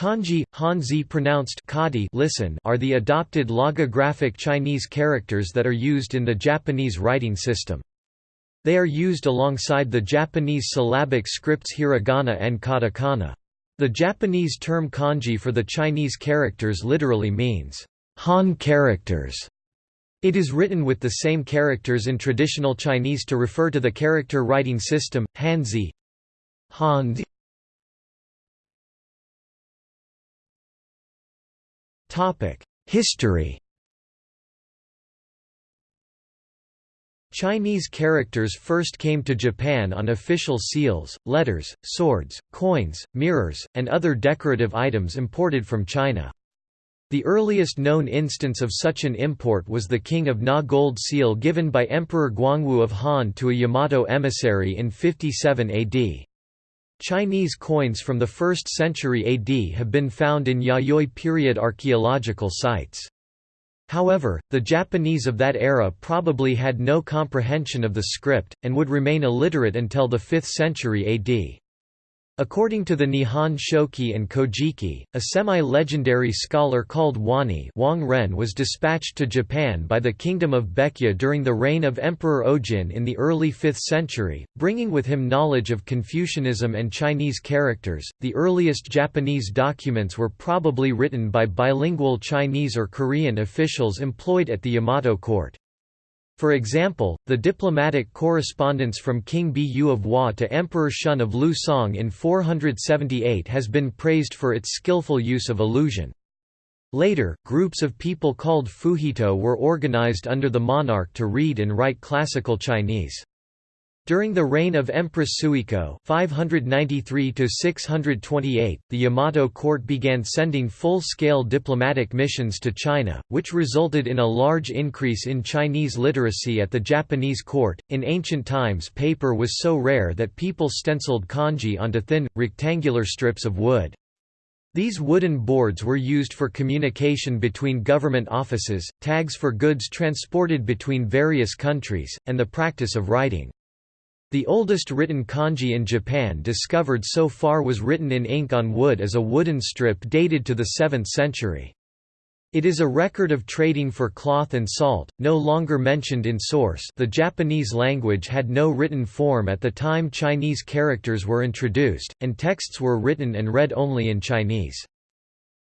Kanji, Hanzi pronounced kadi listen are the adopted logographic Chinese characters that are used in the Japanese writing system. They are used alongside the Japanese syllabic scripts hiragana and katakana. The Japanese term kanji for the Chinese characters literally means, Han characters. It is written with the same characters in traditional Chinese to refer to the character writing system, Hanzi. Hanzi. History Chinese characters first came to Japan on official seals, letters, swords, coins, mirrors, and other decorative items imported from China. The earliest known instance of such an import was the King of Na gold seal given by Emperor Guangwu of Han to a Yamato emissary in 57 AD. Chinese coins from the 1st century AD have been found in Yayoi period archaeological sites. However, the Japanese of that era probably had no comprehension of the script, and would remain illiterate until the 5th century AD. According to the Nihon Shoki and Kojiki, a semi-legendary scholar called Wani Wang Ren was dispatched to Japan by the Kingdom of Baekje during the reign of Emperor Ojin in the early 5th century, bringing with him knowledge of Confucianism and Chinese characters. The earliest Japanese documents were probably written by bilingual Chinese or Korean officials employed at the Yamato court. For example, the diplomatic correspondence from King Bu of Hua to Emperor Shun of Liu Song in 478 has been praised for its skillful use of illusion. Later, groups of people called Fuhito were organized under the monarch to read and write classical Chinese. During the reign of Empress Suiko (593–628), the Yamato court began sending full-scale diplomatic missions to China, which resulted in a large increase in Chinese literacy at the Japanese court. In ancient times paper was so rare that people stenciled kanji onto thin, rectangular strips of wood. These wooden boards were used for communication between government offices, tags for goods transported between various countries, and the practice of writing. The oldest written kanji in Japan discovered so far was written in ink on wood as a wooden strip dated to the 7th century. It is a record of trading for cloth and salt, no longer mentioned in source the Japanese language had no written form at the time Chinese characters were introduced, and texts were written and read only in Chinese.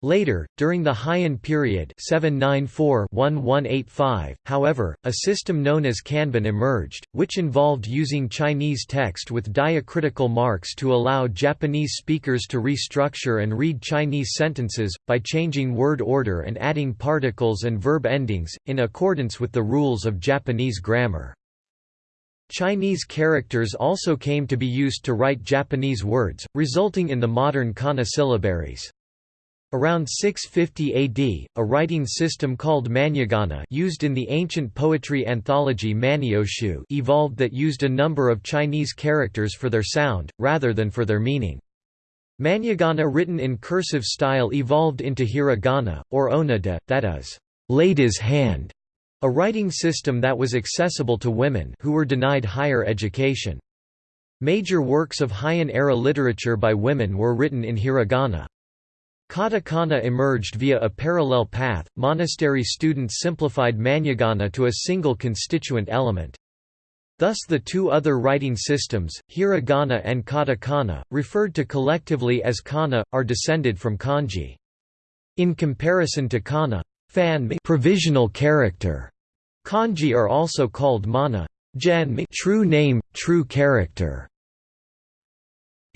Later, during the Heian period 794-1185, however, a system known as Kanbun emerged, which involved using Chinese text with diacritical marks to allow Japanese speakers to restructure and read Chinese sentences, by changing word order and adding particles and verb endings, in accordance with the rules of Japanese grammar. Chinese characters also came to be used to write Japanese words, resulting in the modern kana syllabaries. Around 650 AD, a writing system called Manyogana used in the ancient poetry anthology Manyoshu evolved that used a number of Chinese characters for their sound, rather than for their meaning. Manyogana written in cursive style evolved into hiragana, or onnade, that is, lady's hand, a writing system that was accessible to women who were denied higher education. Major works of Heian-era literature by women were written in hiragana. Katakana emerged via a parallel path. Monastery students simplified Manyogana to a single constituent element. Thus the two other writing systems, hiragana and katakana, referred to collectively as kana, are descended from kanji. In comparison to kana fan provisional character, kanji are also called mana true name, true character.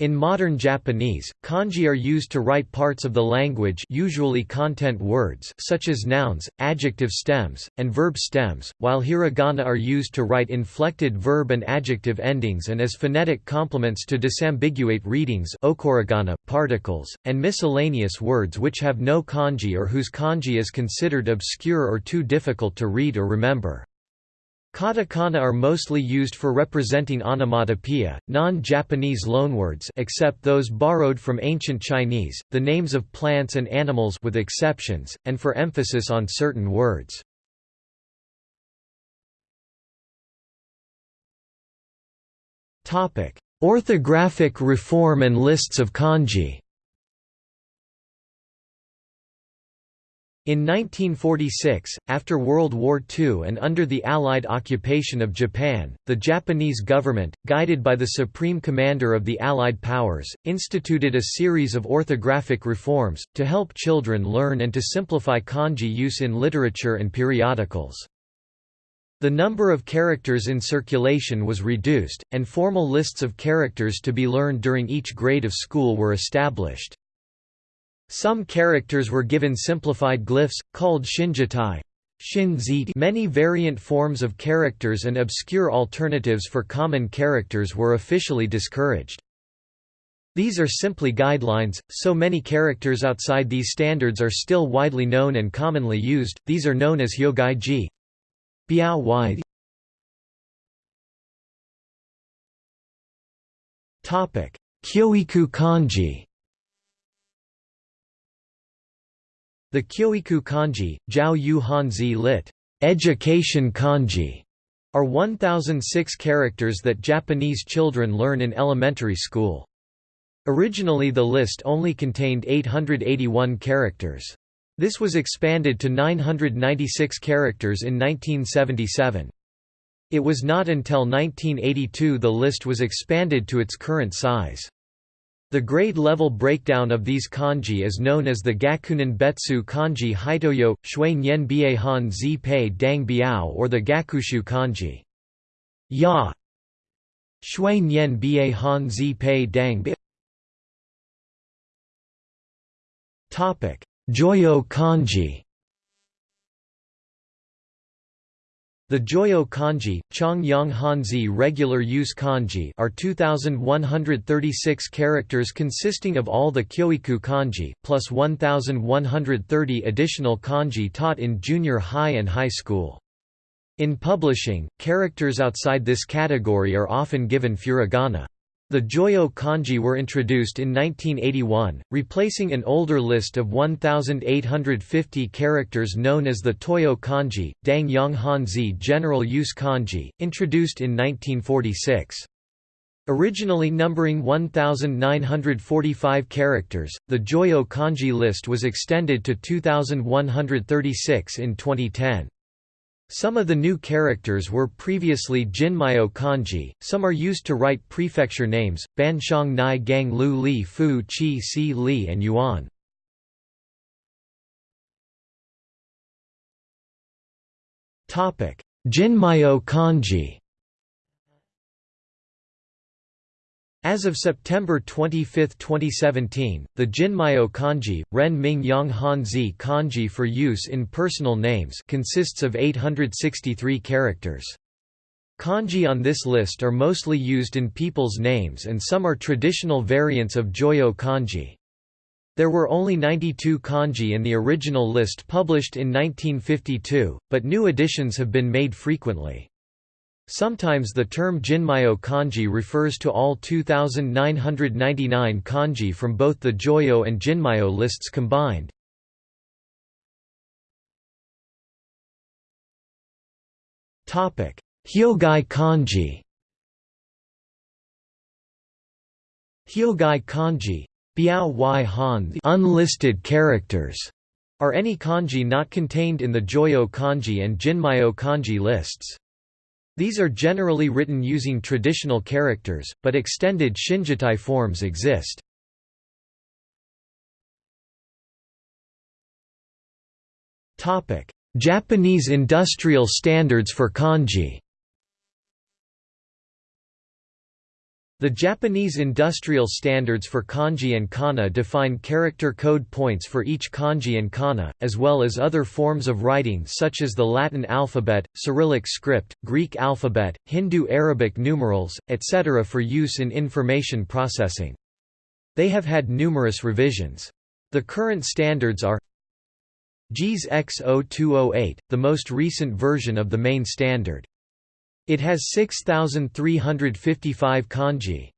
In modern Japanese, kanji are used to write parts of the language usually content words such as nouns, adjective stems, and verb stems, while hiragana are used to write inflected verb and adjective endings and as phonetic complements to disambiguate readings okurigana, particles, and miscellaneous words which have no kanji or whose kanji is considered obscure or too difficult to read or remember. Katakana are mostly used for representing onomatopoeia, non-Japanese loanwords except those borrowed from ancient Chinese, the names of plants and animals with exceptions, and for emphasis on certain words. Orthographic reform and lists of kanji In 1946, after World War II and under the Allied occupation of Japan, the Japanese government, guided by the Supreme Commander of the Allied powers, instituted a series of orthographic reforms, to help children learn and to simplify kanji use in literature and periodicals. The number of characters in circulation was reduced, and formal lists of characters to be learned during each grade of school were established. Some characters were given simplified glyphs, called shinjitai. Many variant forms of characters and obscure alternatives for common characters were officially discouraged. These are simply guidelines, so many characters outside these standards are still widely known and commonly used, these are known as hyogai-ji. Kyoiku kanji The Kyoiku kanji, Jiao Yu Hanzi lit. Education kanji, are 1006 characters that Japanese children learn in elementary school. Originally the list only contained 881 characters. This was expanded to 996 characters in 1977. It was not until 1982 the list was expanded to its current size. The grade-level breakdown of these kanji is known as the Gakunin Betsu kanji Hitoyo, Shui Nyen Bie Han Zi Pei Dang Biao or the Gakushu kanji. Ya. Shui Nyen Bie Han Zi Pei Dang Topic: Joyo kanji The Joyo kanji, Chongyang Hanzi regular use kanji are 2,136 characters consisting of all the Kyoiku kanji, plus 1,130 additional kanji taught in junior high and high school. In publishing, characters outside this category are often given furigana. The Joyo kanji were introduced in 1981, replacing an older list of 1,850 characters known as the Toyo kanji, Dang Yang Hanzi general use kanji, introduced in 1946. Originally numbering 1,945 characters, the Joyo kanji list was extended to 2,136 in 2010. Some of the new characters were previously Jinmyo kanji, some are used to write prefecture names, Banshang Nai Gang Lu Li Fu Chi Si Li and Yuan. Jinmyo kanji As of September 25, 2017, the Jinmyo kanji, Ren Ming Yang Hanzi kanji for use in personal names consists of 863 characters. Kanji on this list are mostly used in people's names and some are traditional variants of Joyo kanji. There were only 92 kanji in the original list published in 1952, but new additions have been made frequently. Sometimes the term Jinmyo kanji refers to all 2,999 kanji from both the Joyo and Jinmyo lists combined. Hyogai kanji Hyogai kanji Biao y han the unlisted characters are any kanji not contained in the Joyo kanji and Jinmyo kanji lists. These are generally written using traditional characters, but extended shinjitai forms exist. Japanese industrial standards for kanji The Japanese industrial standards for kanji and kana define character code points for each kanji and kana, as well as other forms of writing such as the Latin alphabet, Cyrillic script, Greek alphabet, Hindu-Arabic numerals, etc. for use in information processing. They have had numerous revisions. The current standards are JIS X0208, the most recent version of the main standard. It has 6,355 kanji.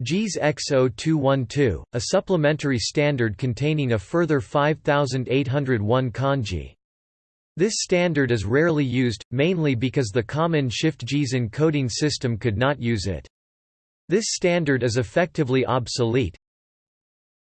JIS X0212, a supplementary standard containing a further 5,801 kanji. This standard is rarely used, mainly because the common Shift JIS encoding system could not use it. This standard is effectively obsolete.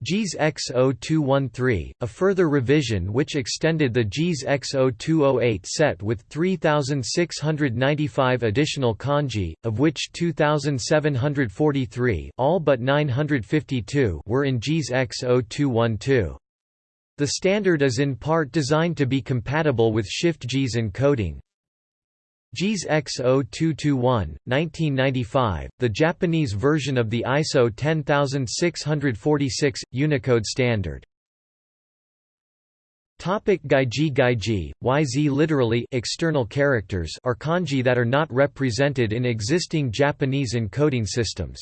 JIS X0213, a further revision which extended the JIS X0208 set with 3,695 additional kanji, of which 2,743 all but 952 were in JIS X0212. The standard is in part designed to be compatible with Shift JIS encoding, JIS X0221, 1995, the Japanese version of the ISO 10646, Unicode standard. Topic Gaiji Gaiji, YZ literally external characters are kanji that are not represented in existing Japanese encoding systems.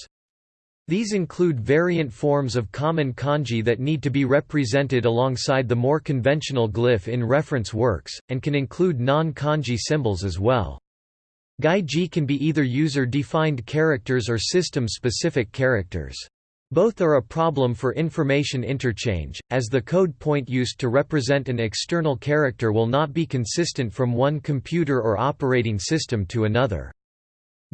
These include variant forms of common kanji that need to be represented alongside the more conventional glyph in reference works, and can include non-kanji symbols as well. Gaiji can be either user-defined characters or system-specific characters. Both are a problem for information interchange, as the code point used to represent an external character will not be consistent from one computer or operating system to another.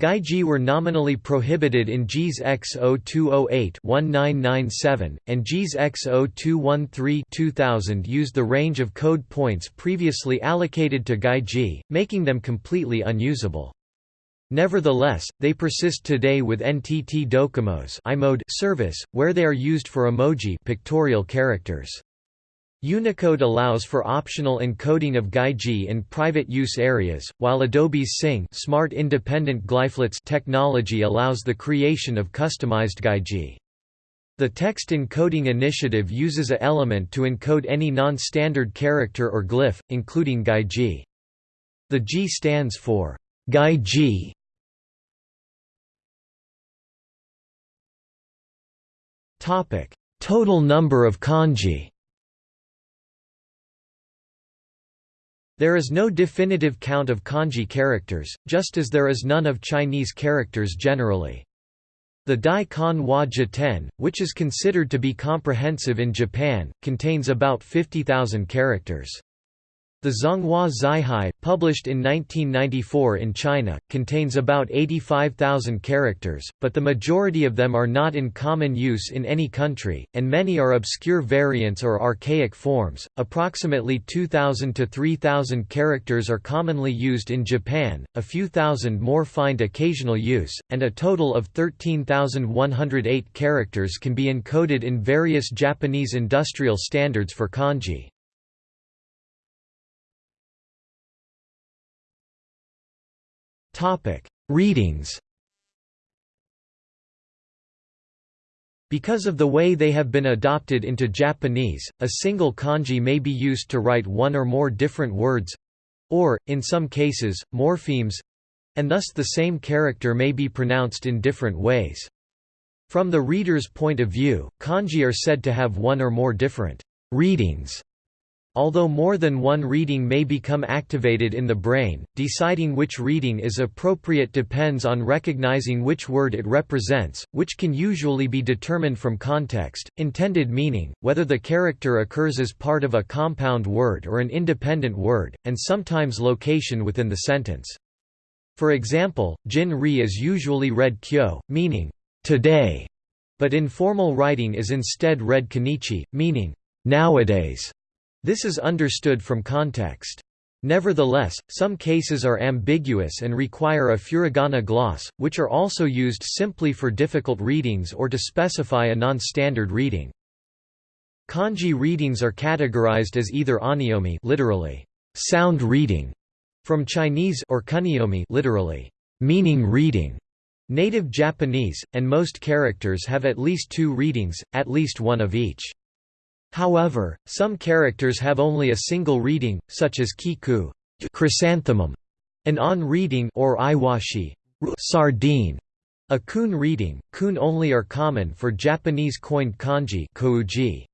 Gaiji were nominally prohibited in JIS X0208-1997, and JIS X0213-2000 used the range of code points previously allocated to Gaiji, making them completely unusable. Nevertheless, they persist today with NTT Docomo's service, where they are used for emoji pictorial characters. Unicode allows for optional encoding of Gaiji in private use areas, while Adobe's Sing Smart Independent Glyphlets technology allows the creation of customized Gaiji. The Text Encoding Initiative uses a element to encode any non-standard character or glyph, including Gaiji. The G stands for Gaiji. Total number of kanji There is no definitive count of kanji characters, just as there is none of Chinese characters generally. The Dai Kan Wa Jiten, which is considered to be comprehensive in Japan, contains about 50,000 characters. The Zhonghua Zihai, published in 1994 in China, contains about 85,000 characters, but the majority of them are not in common use in any country, and many are obscure variants or archaic forms. Approximately 2,000 to 3,000 characters are commonly used in Japan, a few thousand more find occasional use, and a total of 13,108 characters can be encoded in various Japanese industrial standards for kanji. Topic: Readings. Because of the way they have been adopted into Japanese, a single kanji may be used to write one or more different words or, in some cases, morphemes and thus the same character may be pronounced in different ways. From the reader's point of view, kanji are said to have one or more different readings Although more than one reading may become activated in the brain, deciding which reading is appropriate depends on recognizing which word it represents, which can usually be determined from context, intended meaning, whether the character occurs as part of a compound word or an independent word, and sometimes location within the sentence. For example, Jin Ri is usually read kyo, meaning, today, but in formal writing is instead read konnichi, meaning, nowadays. This is understood from context. Nevertheless, some cases are ambiguous and require a furigana gloss, which are also used simply for difficult readings or to specify a non-standard reading. Kanji readings are categorized as either onyomi literally, sound reading, from Chinese or kunyomi literally, meaning reading, native Japanese, and most characters have at least two readings, at least one of each. However, some characters have only a single reading, such as kiku chrysanthemum, an on reading or iwashi sardine. A kun reading, kun only are common for Japanese coined kanji kouji.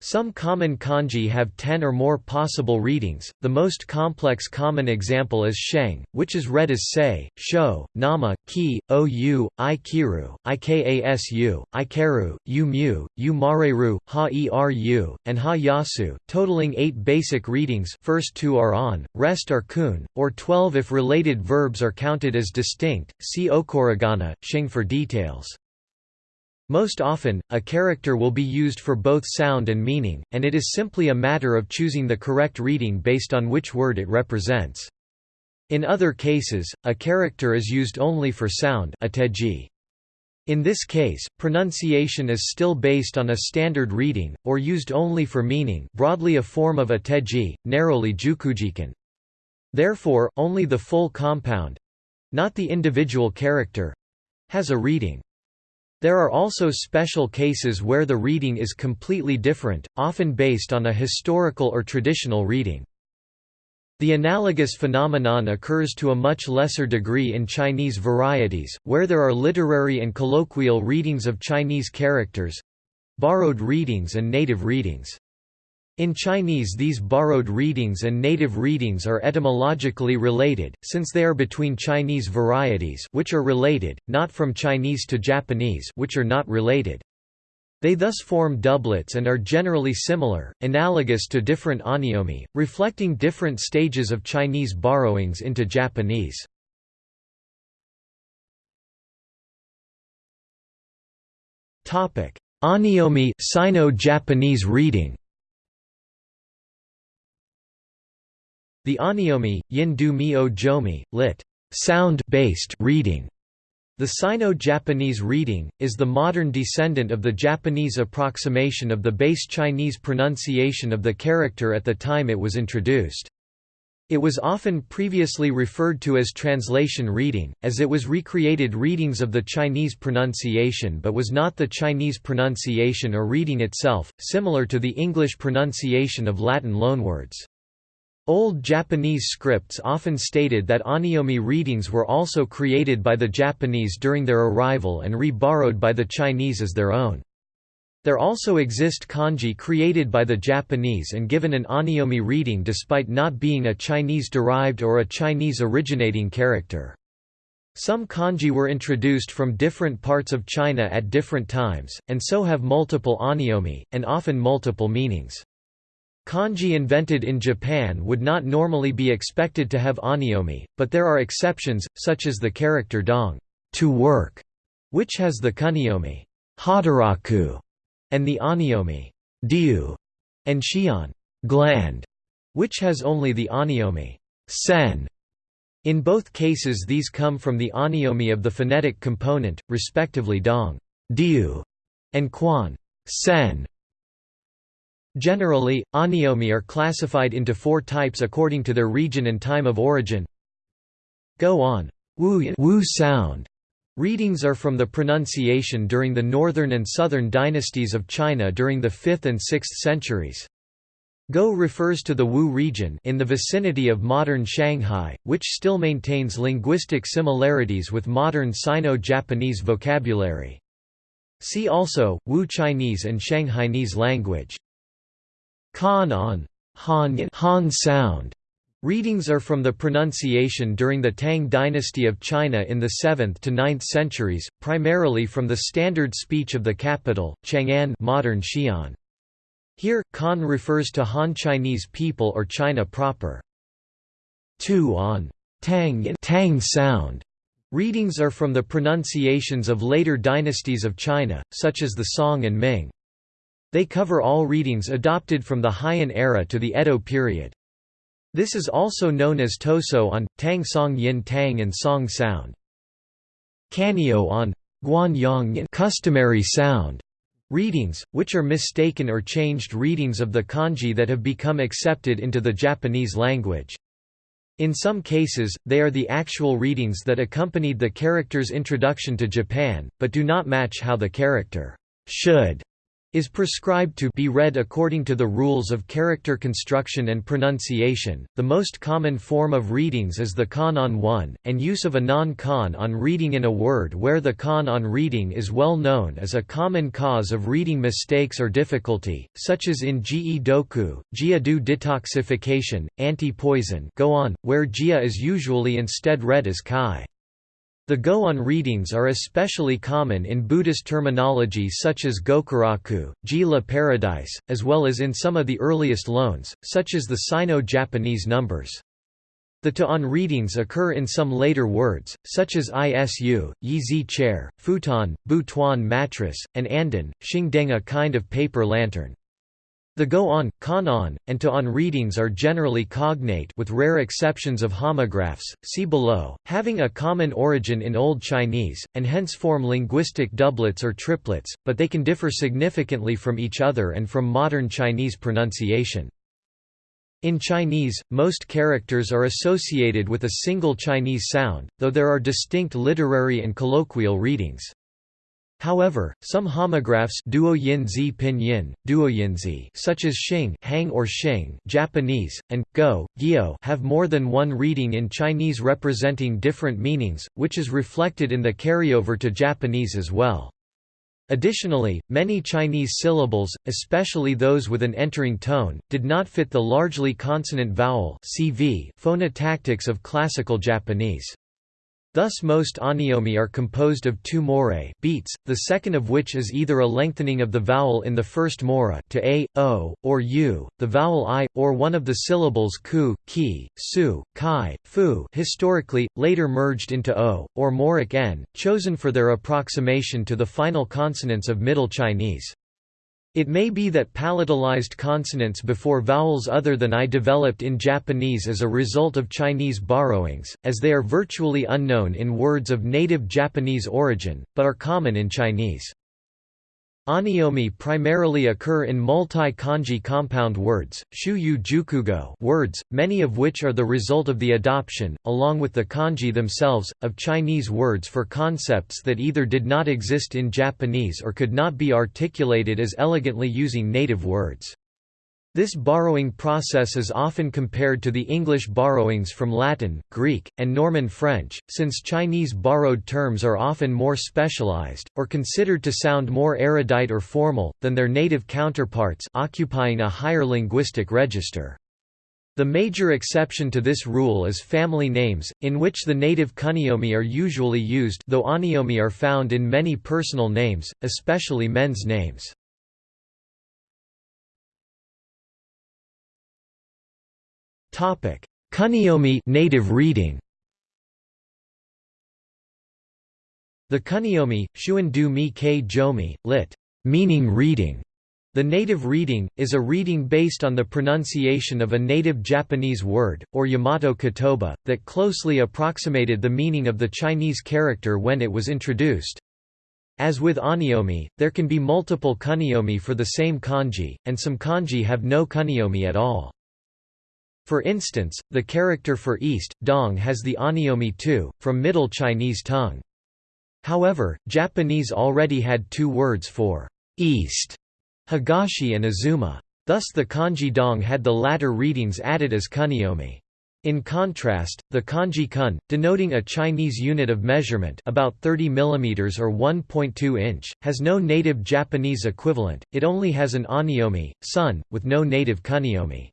Some common kanji have 10 or more possible readings, the most complex common example is sheng, which is read as sei, sho, nama, ki, ou, i kiru, ikasu, ikeru, u mu, u mareru, ha eru, and ha yasu, totaling 8 basic readings. First two are on, rest are kun, or 12 if related verbs are counted as distinct, see okurigana, sheng for details. Most often, a character will be used for both sound and meaning, and it is simply a matter of choosing the correct reading based on which word it represents. In other cases, a character is used only for sound in this case, pronunciation is still based on a standard reading, or used only for meaning broadly a form of a teji, narrowly jukujikun. Therefore, only the full compound—not the individual character—has a reading. There are also special cases where the reading is completely different, often based on a historical or traditional reading. The analogous phenomenon occurs to a much lesser degree in Chinese varieties, where there are literary and colloquial readings of Chinese characters—borrowed readings and native readings. In Chinese these borrowed readings and native readings are etymologically related, since they are between Chinese varieties which are related, not from Chinese to Japanese which are not related. They thus form doublets and are generally similar, analogous to different on'yomi, reflecting different stages of Chinese borrowings into Japanese. On'yomi Sino-Japanese reading The on'yomi, yin du mio jomi, lit. sound-based reading, the Sino-Japanese reading, is the modern descendant of the Japanese approximation of the base Chinese pronunciation of the character at the time it was introduced. It was often previously referred to as translation reading, as it was recreated readings of the Chinese pronunciation but was not the Chinese pronunciation or reading itself, similar to the English pronunciation of Latin loanwords. Old Japanese scripts often stated that on'yomi readings were also created by the Japanese during their arrival and re-borrowed by the Chinese as their own. There also exist kanji created by the Japanese and given an on'yomi reading despite not being a Chinese-derived or a Chinese-originating character. Some kanji were introduced from different parts of China at different times, and so have multiple on'yomi, and often multiple meanings. Kanji invented in Japan would not normally be expected to have on'yomi, but there are exceptions, such as the character dong to work, which has the kun'yomi hataraku, and the on'yomi diu, and shion gland, which has only the on'yomi sen. In both cases these come from the on'yomi of the phonetic component, respectively dong diu, and quan sen. Generally, on'yomi are classified into four types according to their region and time of origin. Go on wu, wu sound. Readings are from the pronunciation during the northern and southern dynasties of China during the 5th and 6th centuries. Go refers to the Wu region in the vicinity of modern Shanghai, which still maintains linguistic similarities with modern Sino-Japanese vocabulary. See also, Wu Chinese and Shanghainese language. Kan on Han, Han sound. Readings are from the pronunciation during the Tang dynasty of China in the 7th to 9th centuries, primarily from the standard speech of the capital, Chang'an modern Xi'an. Here, Kan refers to Han Chinese people or China proper. 2 on Tang, Tang sound. Readings are from the pronunciations of later dynasties of China, such as the Song and Ming. They cover all readings adopted from the Heian era to the Edo period. This is also known as Toso on, Tang Song Yin Tang and Song sound. Kanyo on, Guan Yang customary sound. Readings, which are mistaken or changed readings of the kanji that have become accepted into the Japanese language. In some cases, they are the actual readings that accompanied the character's introduction to Japan, but do not match how the character should is prescribed to be read according to the rules of character construction and pronunciation. The most common form of readings is the kan on one, and use of a non-kan on reading in a word where the kan on reading is well known as a common cause of reading mistakes or difficulty, such as in ge doku, jia du detoxification, anti-poison go on, where jia is usually instead read as kai. The Go-on readings are especially common in Buddhist terminology such as Gokuraku, Jila paradise, as well as in some of the earliest loans, such as the Sino-Japanese numbers. The to-on readings occur in some later words, such as isu, yi chair, futon, Butuan mattress, and andon, xing deng a kind of paper lantern. The go-on, kan-on, and to-on readings are generally cognate with rare exceptions of homographs, see below, having a common origin in Old Chinese, and hence form linguistic doublets or triplets, but they can differ significantly from each other and from modern Chinese pronunciation. In Chinese, most characters are associated with a single Chinese sound, though there are distinct literary and colloquial readings. However, some homographs duoyinzi pinyin, duoyinzi such as Xing hang or Xing Japanese, and Go, Gyo have more than one reading in Chinese representing different meanings, which is reflected in the carryover to Japanese as well. Additionally, many Chinese syllables, especially those with an entering tone, did not fit the largely consonant vowel phonotactics of classical Japanese. Thus most on'yomi are composed of two morae beats, the second of which is either a lengthening of the vowel in the first mora to a, o, or u, the vowel i, or one of the syllables ku, ki, su, kai, fu historically, later merged into o, or moric n, chosen for their approximation to the final consonants of Middle Chinese. It may be that palatalized consonants before vowels other than I developed in Japanese as a result of Chinese borrowings, as they are virtually unknown in words of native Japanese origin, but are common in Chinese. On'yomi primarily occur in multi-kanji compound words, shuyu jukugo words, many of which are the result of the adoption, along with the kanji themselves, of Chinese words for concepts that either did not exist in Japanese or could not be articulated as elegantly using native words. This borrowing process is often compared to the English borrowings from Latin, Greek, and Norman French, since Chinese borrowed terms are often more specialized, or considered to sound more erudite or formal, than their native counterparts occupying a higher linguistic register. The major exception to this rule is family names, in which the native kunyomi are usually used though on'yomi are found in many personal names, especially men's names. Topic: Kunyomi native reading. The kunyomi, shuan du mi ke jomi, lit. meaning reading. The native reading, is a reading based on the pronunciation of a native Japanese word, or Yamato kotoba, that closely approximated the meaning of the Chinese character when it was introduced. As with on'yomi, there can be multiple kunyomi for the same kanji, and some kanji have no kunyomi at all. For instance, the character for east, dong has the on'yomi tu, from Middle Chinese tongue. However, Japanese already had two words for east, higashi and azuma. Thus the kanji dong had the latter readings added as kunyomi. In contrast, the kanji kun, denoting a Chinese unit of measurement about 30 mm or 1.2 inch, has no native Japanese equivalent, it only has an on'yomi, sun, with no native kunyomi.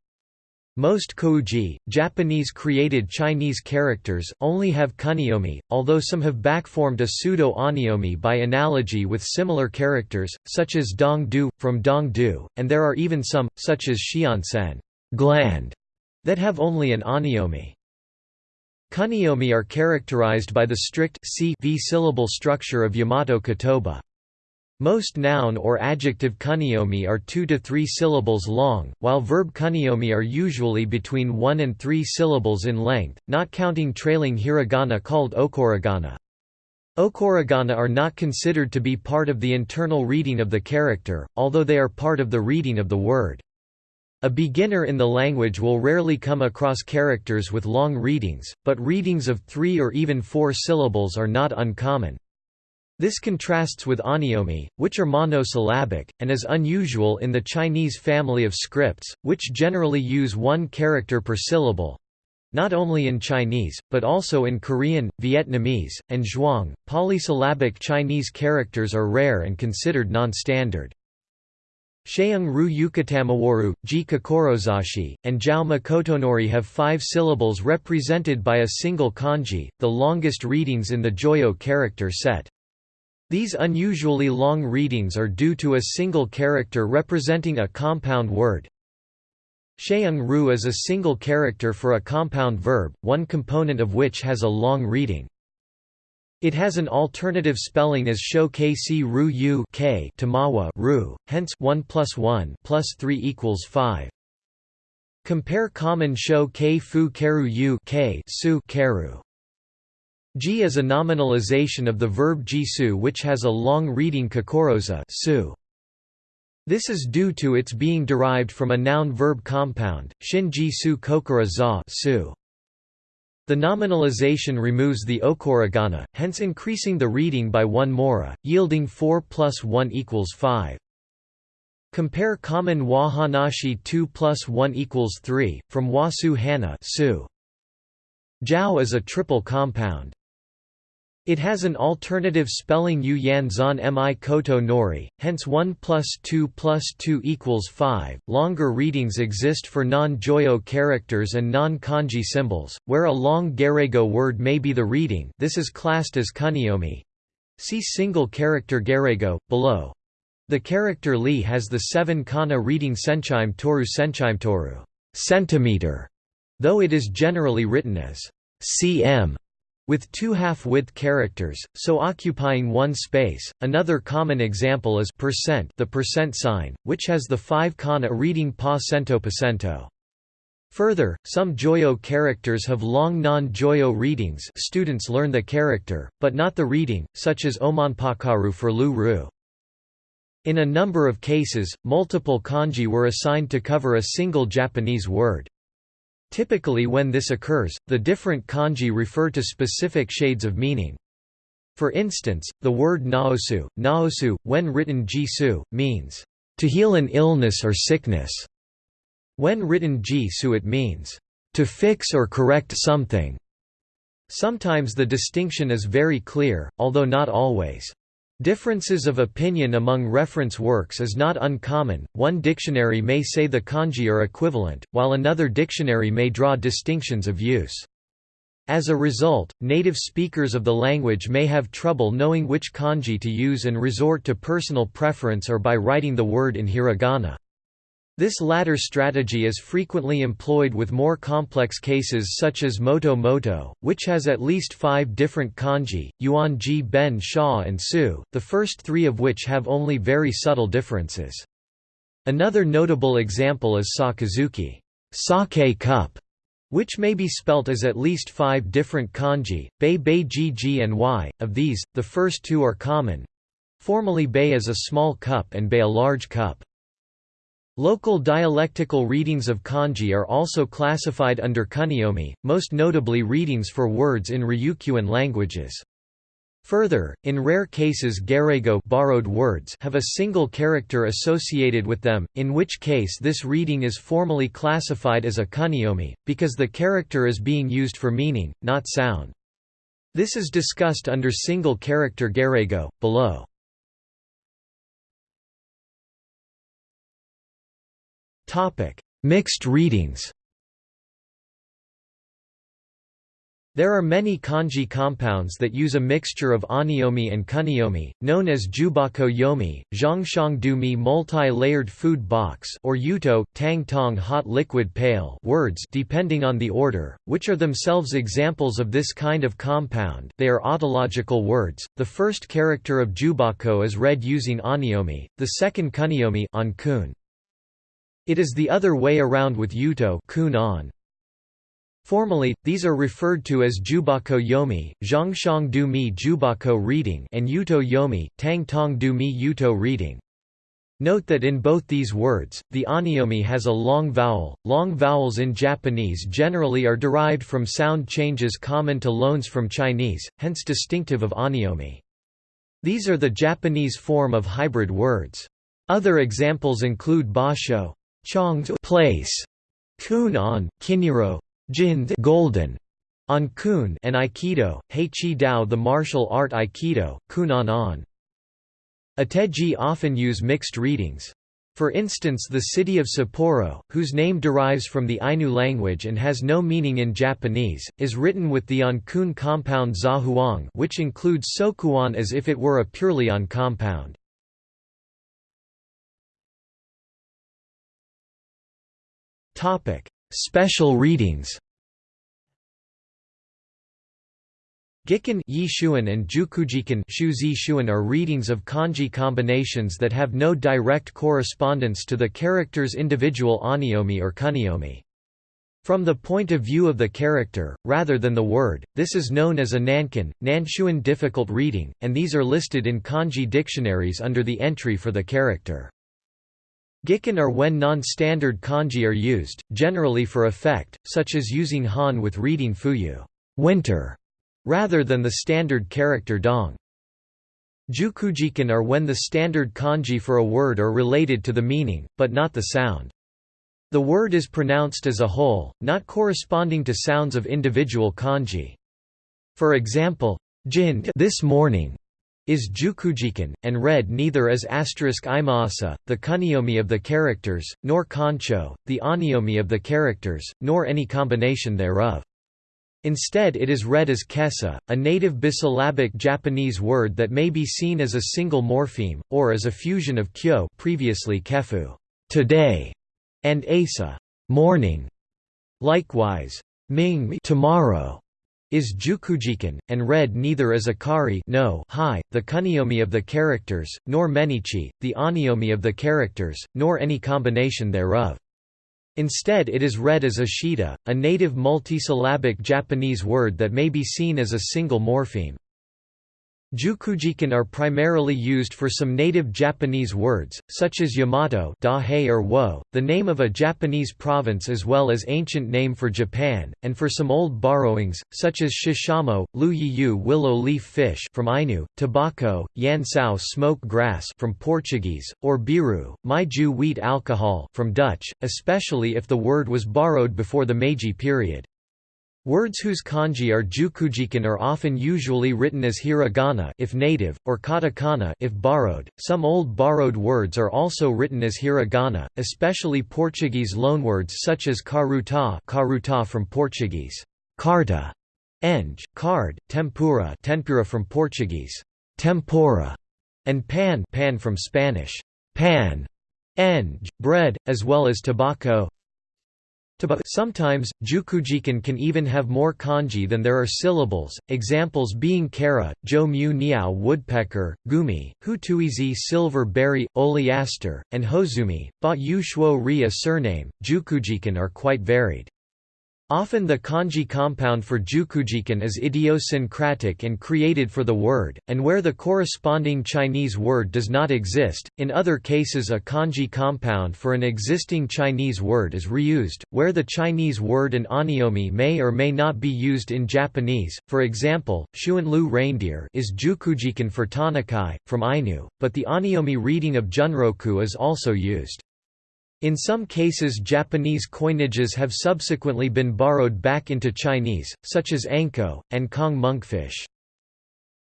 Most kouji, Japanese-created Chinese characters, only have kunyomi, although some have backformed a pseudo-on'yomi by analogy with similar characters, such as dong du, from dong du, and there are even some, such as xiansen gland, that have only an on'yomi. Kunyomi are characterized by the strict c v syllable structure of Yamato kotoba. Most noun or adjective kunyomi are two to three syllables long, while verb kunyomi are usually between one and three syllables in length, not counting trailing hiragana called okurigana. Okurigana are not considered to be part of the internal reading of the character, although they are part of the reading of the word. A beginner in the language will rarely come across characters with long readings, but readings of three or even four syllables are not uncommon. This contrasts with on'yomi, which are monosyllabic, and is unusual in the Chinese family of scripts, which generally use one character per syllable. Not only in Chinese, but also in Korean, Vietnamese, and Zhuang, polysyllabic Chinese characters are rare and considered non-standard. Sheung Ru Yukatamawaru, Ji Kokorozashi, and Jiao Makotonori have five syllables represented by a single kanji, the longest readings in the Joyo character set. These unusually long readings are due to a single character representing a compound word. Sheung ru is a single character for a compound verb, one component of which has a long reading. It has an alternative spelling as sho kc ru u k tamawa ru, hence 1 plus 1 plus 3 equals 5. Compare common sho k fu keru u k su keru. Ji is a nominalization of the verb jisu which has a long reading kokoroza. This is due to its being derived from a noun-verb compound, shin-ji su kokura za su. The nominalization removes the okurigana, hence increasing the reading by one mora, yielding 4 plus 1 equals 5. Compare common wa hanashi 2 plus 1 equals 3, from wa su hana. Jiao is a triple compound. It has an alternative spelling yu yan zan mi koto nori, hence 1 plus 2 plus 2 equals 5. Longer readings exist for non-joyo characters and non-kanji symbols, where a long gaireigo word may be the reading this is classed as kun'yomi. See single character gaireigo, below. The character li has the 7 kana reading senchime toru senchime toru centimeter, though it is generally written as cm with two half-width characters, so occupying one space. Another common example is percent, the percent sign, which has the five kana reading pa cento percento. Further, some Joyo characters have long non-Joyo readings students learn the character, but not the reading, such as omonpakaru for lu ru. In a number of cases, multiple kanji were assigned to cover a single Japanese word. Typically when this occurs, the different kanji refer to specific shades of meaning. For instance, the word naosu, naosu, when written jisu, means, to heal an illness or sickness. When written jisu it means, to fix or correct something. Sometimes the distinction is very clear, although not always. Differences of opinion among reference works is not uncommon, one dictionary may say the kanji are equivalent, while another dictionary may draw distinctions of use. As a result, native speakers of the language may have trouble knowing which kanji to use and resort to personal preference or by writing the word in hiragana. This latter strategy is frequently employed with more complex cases such as moto moto, which has at least five different kanji, yuan ji ben sha and su, the first three of which have only very subtle differences. Another notable example is sakazuki sake cup, which may be spelt as at least five different kanji, bei bei ji and y, of these, the first two are common. Formally bei is a small cup and bei a large cup. Local dialectical readings of kanji are also classified under kun'yomi, most notably readings for words in Ryukyuan languages. Further, in rare cases gaireigo borrowed words have a single character associated with them, in which case this reading is formally classified as a kun'yomi, because the character is being used for meaning, not sound. This is discussed under single character gaireigo, below. Mixed readings. There are many kanji compounds that use a mixture of on'yomi and kun'yomi, known as jubako yomi, zhangshang du multi-layered food box or yuto, tang tong hot liquid pail words depending on the order, which are themselves examples of this kind of compound. They are autological words, the first character of jubako is read using on'yomi, the second kun'yomi on kun. It is the other way around with yuto kun on. Formally, these are referred to as Jubako Yomi, Zhangshang Du Mi Jubako reading and Yuto Yomi, Tang Tong Du Mi Yuto reading. Note that in both these words, the on'yomi has a long vowel. Long vowels in Japanese generally are derived from sound changes common to loans from Chinese, hence distinctive of on'yomi. These are the Japanese form of hybrid words. Other examples include basho, Chong's place, kun on, kiniro, jin golden, on kun and aikido, heichi dao the martial art aikido, kunan on. Ateji often use mixed readings. For instance the city of Sapporo, whose name derives from the Ainu language and has no meaning in Japanese, is written with the on-kun compound zahuang which includes sokuan as if it were a purely on compound. Special readings Gikken Yishuan and Jukujikun Shuan are readings of kanji combinations that have no direct correspondence to the character's individual onyomi or kunyomi. From the point of view of the character, rather than the word, this is known as a nankin, Nanshuan difficult reading, and these are listed in kanji dictionaries under the entry for the character. Gikun are when non-standard kanji are used, generally for effect, such as using han with reading fuyu winter", rather than the standard character dong. Jukujikun are when the standard kanji for a word are related to the meaning, but not the sound. The word is pronounced as a whole, not corresponding to sounds of individual kanji. For example, jin this morning is jukujikun, and read neither as asterisk imaasa, the kunyomi of the characters, nor kancho, the onyomi of the characters, nor any combination thereof. Instead it is read as kesa, a native bisyllabic Japanese word that may be seen as a single morpheme, or as a fusion of kyo previously kefu today", and asa morning". Likewise, ming tomorrow is jukujikun, and read neither as akari no hi, the kunyomi of the characters, nor menichi, the onyomi of the characters, nor any combination thereof. Instead it is read as ashita, a native multisyllabic Japanese word that may be seen as a single morpheme. Jukujikun are primarily used for some native Japanese words, such as Yamato Dahei or Wo, the name of a Japanese province as well as ancient name for Japan, and for some old borrowings, such as shishamo, luyiyu willow leaf fish from Ainu, tobacco, yansao smoke grass from Portuguese, or biru, maiju wheat alcohol from Dutch, especially if the word was borrowed before the Meiji period. Words whose kanji are jukujikun are often usually written as hiragana if native, or katakana if borrowed. Some old borrowed words are also written as hiragana, especially Portuguese loanwords such as karuta, karuta from Portuguese, carta, eng, card, tempura, tempura from Portuguese, tempura, and pan, pan from Spanish, pan, eng, bread, as well as tobacco, Sometimes, jukujikun can even have more kanji than there are syllables, examples being kara, jo mu niao woodpecker, gumi, hutuizi silver berry, oleaster, and hozumi, ba yu shuo ri a surname. Jukujikun are quite varied. Often the kanji compound for jukujikun is idiosyncratic and created for the word, and where the corresponding Chinese word does not exist, in other cases a kanji compound for an existing Chinese word is reused, where the Chinese word and onyomi may or may not be used in Japanese, for example, Xuanlu reindeer is jukujikun for tonakai, from Ainu, but the onyomi reading of junroku is also used. In some cases Japanese coinages have subsequently been borrowed back into Chinese, such as anko, and kong monkfish.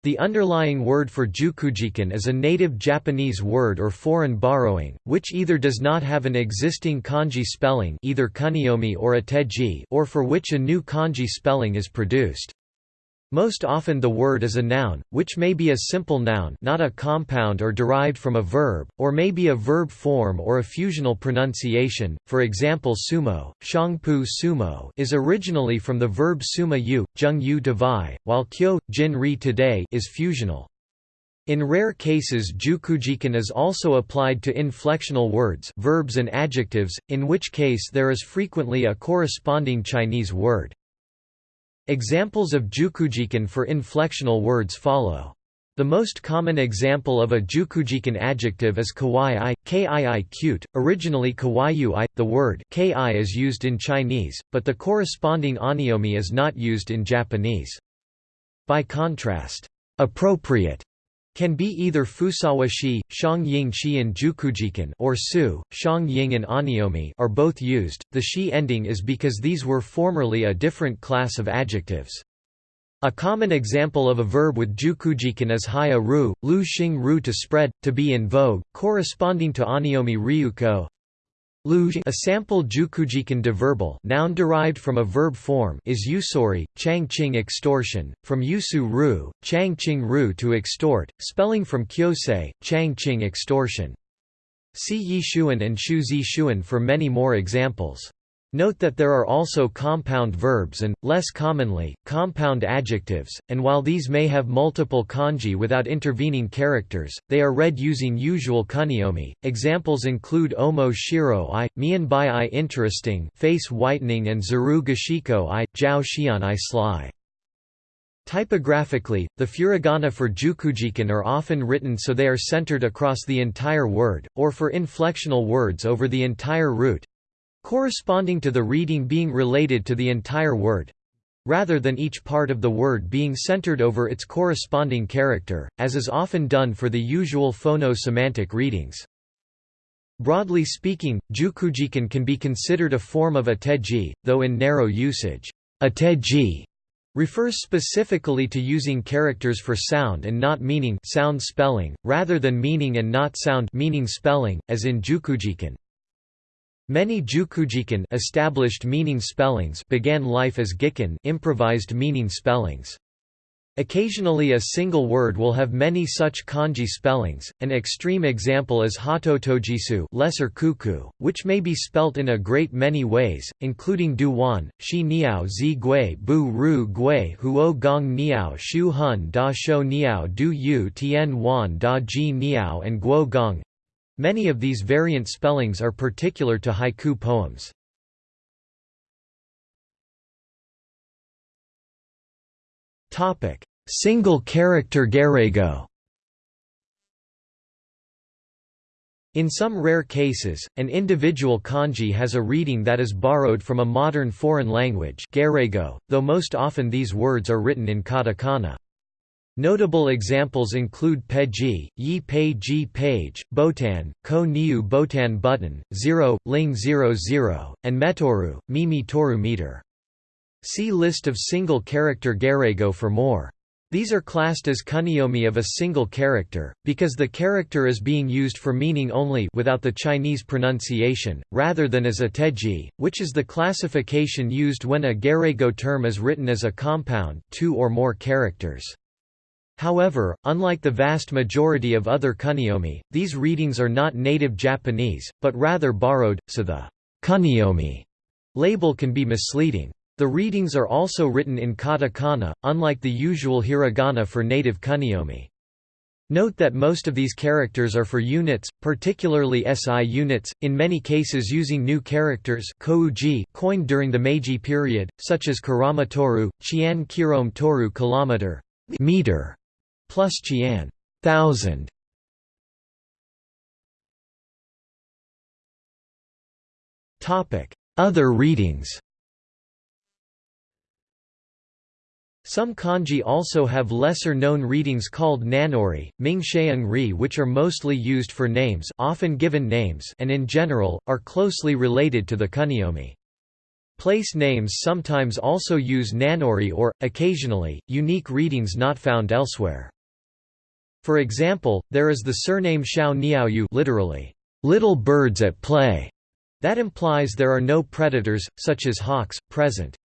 The underlying word for jukujikun is a native Japanese word or foreign borrowing, which either does not have an existing kanji spelling either kunyomi or ateji or for which a new kanji spelling is produced. Most often the word is a noun, which may be a simple noun not a compound or derived from a verb, or may be a verb form or a fusional pronunciation, for example sumo, shangpu sumo is originally from the verb suma yu, jung yu devai, while kyo, jin ri today is fusional. In rare cases jukujikun is also applied to inflectional words verbs and adjectives, in which case there is frequently a corresponding Chinese word. Examples of jukujikun for inflectional words follow. The most common example of a jukujikun adjective is kawaii, kii cute, originally kawaiyu i. The word ki is used in Chinese, but the corresponding onyomi is not used in Japanese. By contrast, appropriate can be either Fusawa shi, Shang shi and Jukujikun or Su, Shang and Onyomi are both used. The shi ending is because these were formerly a different class of adjectives. A common example of a verb with Jukujikun is haya ru, lu xing ru to spread, to be in vogue, corresponding to Onyomi ryuko, a sample jukujikun deverbal noun derived from a verb form is usori, changqing extortion, from yusu ru, changqing ru to extort, spelling from kyosei, changqing extortion. See Yi and Shu Zi for many more examples. Note that there are also compound verbs and, less commonly, compound adjectives, and while these may have multiple kanji without intervening characters, they are read using usual kun'yomi. Examples include omo shiro i, mianbai i interesting, face whitening and zuru gashiko i, jiao xian i sly. Typographically, the furigana for jukujikun are often written so they are centered across the entire word, or for inflectional words over the entire root, corresponding to the reading being related to the entire word rather than each part of the word being centered over its corresponding character, as is often done for the usual phono-semantic readings. Broadly speaking, jukujikun can be considered a form of ateji, though in narrow usage, ateji refers specifically to using characters for sound and not meaning sound spelling, rather than meaning and not sound meaning spelling, as in jukujikun. Many Jukujikun established meaning spellings began life as gikun improvised meaning spellings. Occasionally a single word will have many such kanji spellings. An extreme example is hototogisu, lesser cuckoo, which may be spelt in a great many ways, including duwan, shi niao zi gui bu ru gui huo gong niao shu hun da shou niao du yu tian wan da ji niao and guo gong, Many of these variant spellings are particular to haiku poems. Single character gairaigo In some rare cases, an individual kanji has a reading that is borrowed from a modern foreign language though most often these words are written in katakana. Notable examples include Peji, Yi Pei Ji Page, Botan, Ko Niu Botan Button, Zero, Ling 00, and Metoru, Mimi Toru meter. See List of single-character gairaigo for more. These are classed as kun'yomi of a single character, because the character is being used for meaning only without the Chinese pronunciation, rather than as ateji, which is the classification used when a gairaigo term is written as a compound two or more characters. However, unlike the vast majority of other kun'yomi, these readings are not native Japanese, but rather borrowed, so the kun'yomi label can be misleading. The readings are also written in katakana, unlike the usual hiragana for native kun'yomi. Note that most of these characters are for units, particularly SI units, in many cases using new characters coined during the Meiji period, such as Kurama Toru, Chian Kirome Toru kilometer, meter, plus Qian thousand. Topic: Other readings. Some kanji also have lesser-known readings called nanori, Mingxiang ri which are mostly used for names often given names and in general, are closely related to the kun'yomi. Place names sometimes also use nanori or, occasionally, unique readings not found elsewhere. For example, there is the surname Xiao Niaoyu literally, little birds at play, that implies there are no predators, such as hawks, present.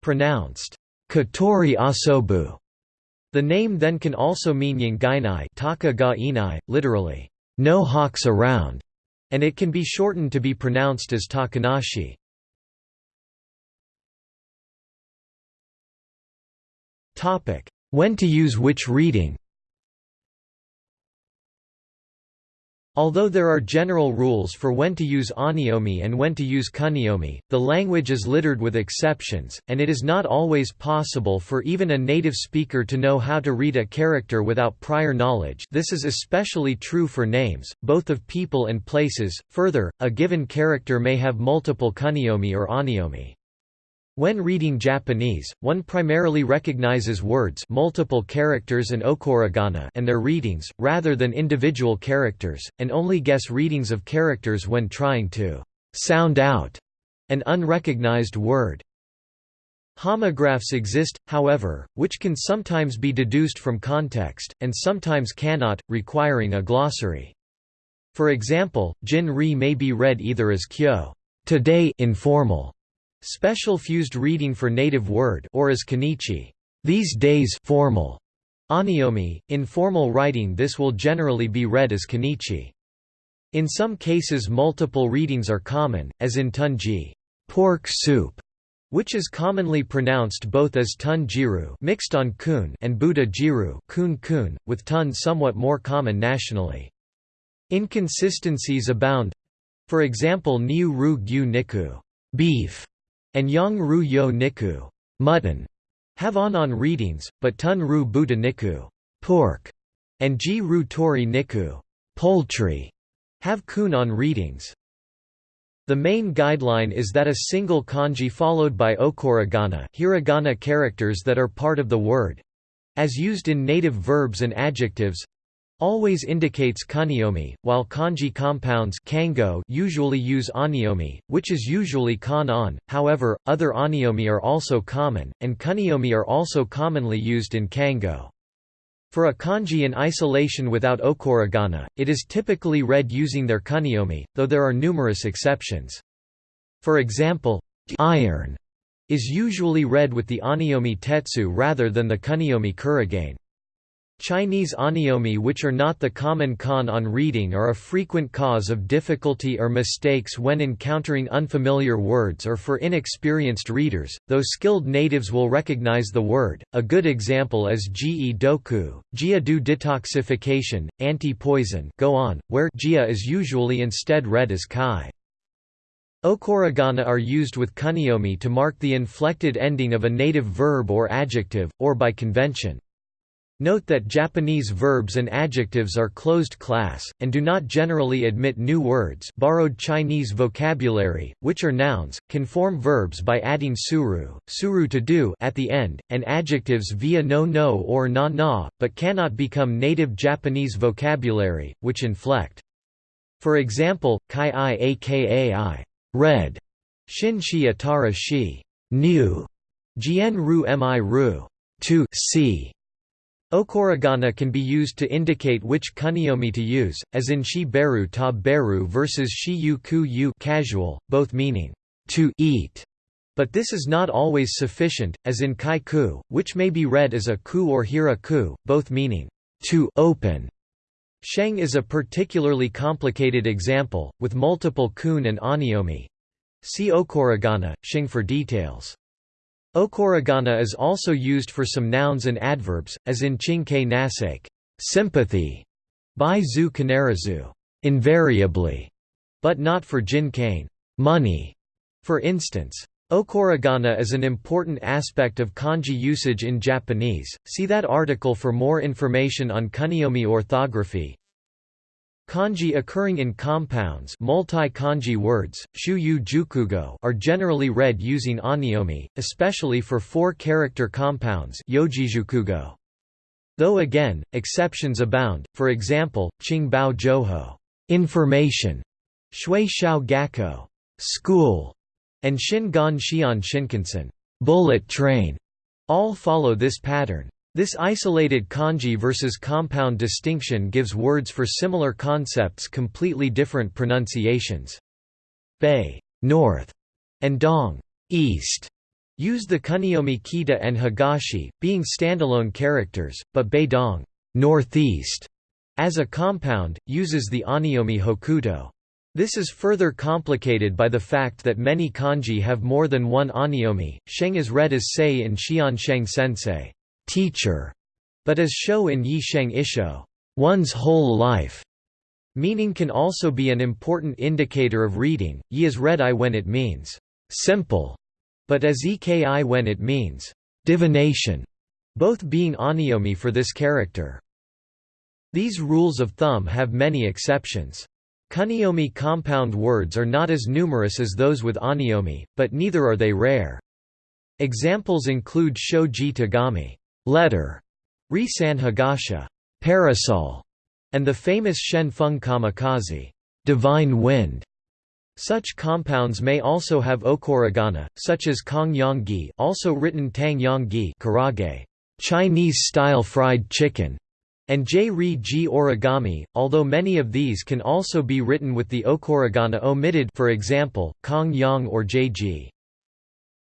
Pronounced, Katori Asobu. The name then can also mean Yingainai taka ga inai, literally, no hawks around, and it can be shortened to be pronounced as Takanashi. When to use which reading Although there are general rules for when to use on'yomi and when to use kun'yomi, the language is littered with exceptions, and it is not always possible for even a native speaker to know how to read a character without prior knowledge this is especially true for names, both of people and places. Further, a given character may have multiple kun'yomi or on'yomi. When reading Japanese, one primarily recognizes words multiple characters and okurigana and their readings, rather than individual characters, and only guess readings of characters when trying to «sound out» an unrecognized word. Homographs exist, however, which can sometimes be deduced from context, and sometimes cannot, requiring a glossary. For example, jin-ri may be read either as kyo today informal, Special fused reading for native word or as konnichi these days formal. On'yomi, in formal writing this will generally be read as konnichi. In some cases multiple readings are common, as in tunji pork soup, which is commonly pronounced both as tun jiru mixed on kun and buddha jiru kun kun, with tun somewhat more common nationally. Inconsistencies abound. For example Niu ru gyu niku beef, and yang ru yo niku mutton, have on-on readings, but tun ru buddha niku pork, and ji ru tori niku poultry, have kun on readings. The main guideline is that a single kanji followed by okurigana hiragana characters that are part of the word—as used in native verbs and adjectives—always indicates kun'yomi, while kanji compounds kango usually use on'yomi, which is usually kan-on, however, other on'yomi are also common, and kun'yomi are also commonly used in kango. For a kanji in isolation without okurigana, it is typically read using their kun'yomi, though there are numerous exceptions. For example, iron is usually read with the on'yomi tetsu rather than the kun'yomi kurigane. Chinese on'yomi which are not the common kan on reading are a frequent cause of difficulty or mistakes when encountering unfamiliar words or for inexperienced readers, though skilled natives will recognize the word. A good example is Ji doku, Jia du detoxification, anti-poison go on, where Jia is usually instead read as kai. Okurigana are used with kun'yomi to mark the inflected ending of a native verb or adjective, or by convention. Note that Japanese verbs and adjectives are closed class, and do not generally admit new words borrowed Chinese vocabulary, which are nouns, can form verbs by adding suru, suru to do at the end, and adjectives via no no or na na, but cannot become native Japanese vocabulary, which inflect. For example, kai i aka i red, shin shi atara shi new, jian ru mi ru. To see Okurigana can be used to indicate which kun'yomi to use, as in shi beru ta beru versus shi yu ku yu casual, both meaning to eat. But this is not always sufficient, as in kai ku, which may be read as a ku or hira ku, both meaning to open. Sheng is a particularly complicated example, with multiple kun and on'yomi. See Okurigana, Sheng for details. Okurigana is also used for some nouns and adverbs, as in Ching-kei nasake sympathy, by zu kanarazu invariably, but not for jin-kane money, for instance. Okurigana is an important aspect of kanji usage in Japanese, see that article for more information on kun'yomi orthography. Kanji occurring in compounds multi-kanji words, shuyu jukugo are generally read using on'yomi, especially for four-character compounds yojijukugo. Though again, exceptions abound, for example, Qingbao Joho information, Shui Shao Gakko school, and Shingon Xian Shinkansen bullet train, all follow this pattern. This isolated kanji versus compound distinction gives words for similar concepts completely different pronunciations. Bei north, and dong east, use the kun'yomi kita and higashi, being standalone characters, but beidong northeast, as a compound, uses the on'yomi hokuto. This is further complicated by the fact that many kanji have more than one on'yomi. Sheng is read as sei in Xian Sheng Sensei teacher, but as show in Yi Sheng Isho, one's whole life. Meaning can also be an important indicator of reading. Yi is read I when it means simple, but as EKI when it means divination, both being on'yomi for this character. These rules of thumb have many exceptions. Kun'yomi compound words are not as numerous as those with on'yomi, but neither are they rare. Examples include shoji tagami letter, Ri San Higasha, parasol, and the famous Shen Feng kamikaze, divine wind. Such compounds may also have okurigana, such as kong yang gi, also written tang yang gi, karage, Chinese-style fried chicken, and j-ri ji origami, although many of these can also be written with the okurigana omitted, for example, kong yang or j-ji.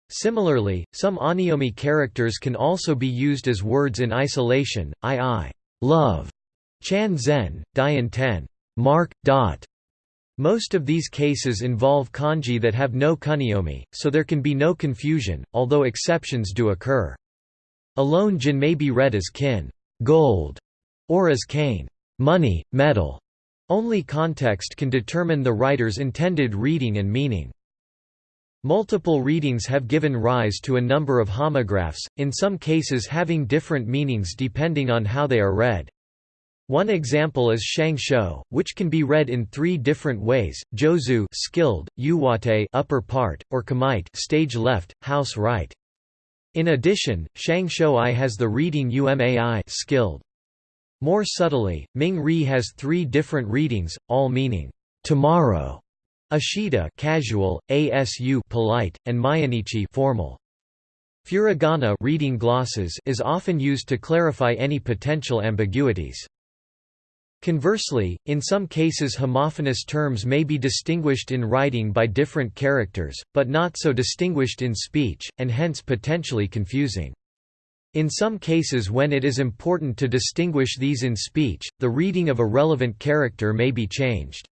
Similarly, some on'yomi characters can also be used as words in isolation, i.i. love, chan zen, dian ten, mark, dot, Most of these cases involve kanji that have no kun'yomi, so there can be no confusion, although exceptions do occur. Alone jin may be read as kin gold", or as kane money, metal". Only context can determine the writer's intended reading and meaning. Multiple readings have given rise to a number of homographs, in some cases having different meanings depending on how they are read. One example is Shang Shou, which can be read in three different ways: Jozu skilled, Uwate upper part, or Kamite stage left, house right. In addition, Shang Shou has the reading Umai skilled. More subtly, Ming Ri has three different readings, all meaning tomorrow, Ashita casual, Asu polite, and Mayanichi formal. Furigana reading glosses is often used to clarify any potential ambiguities. Conversely, in some cases homophonous terms may be distinguished in writing by different characters, but not so distinguished in speech, and hence potentially confusing. In some cases when it is important to distinguish these in speech, the reading of a relevant character may be changed.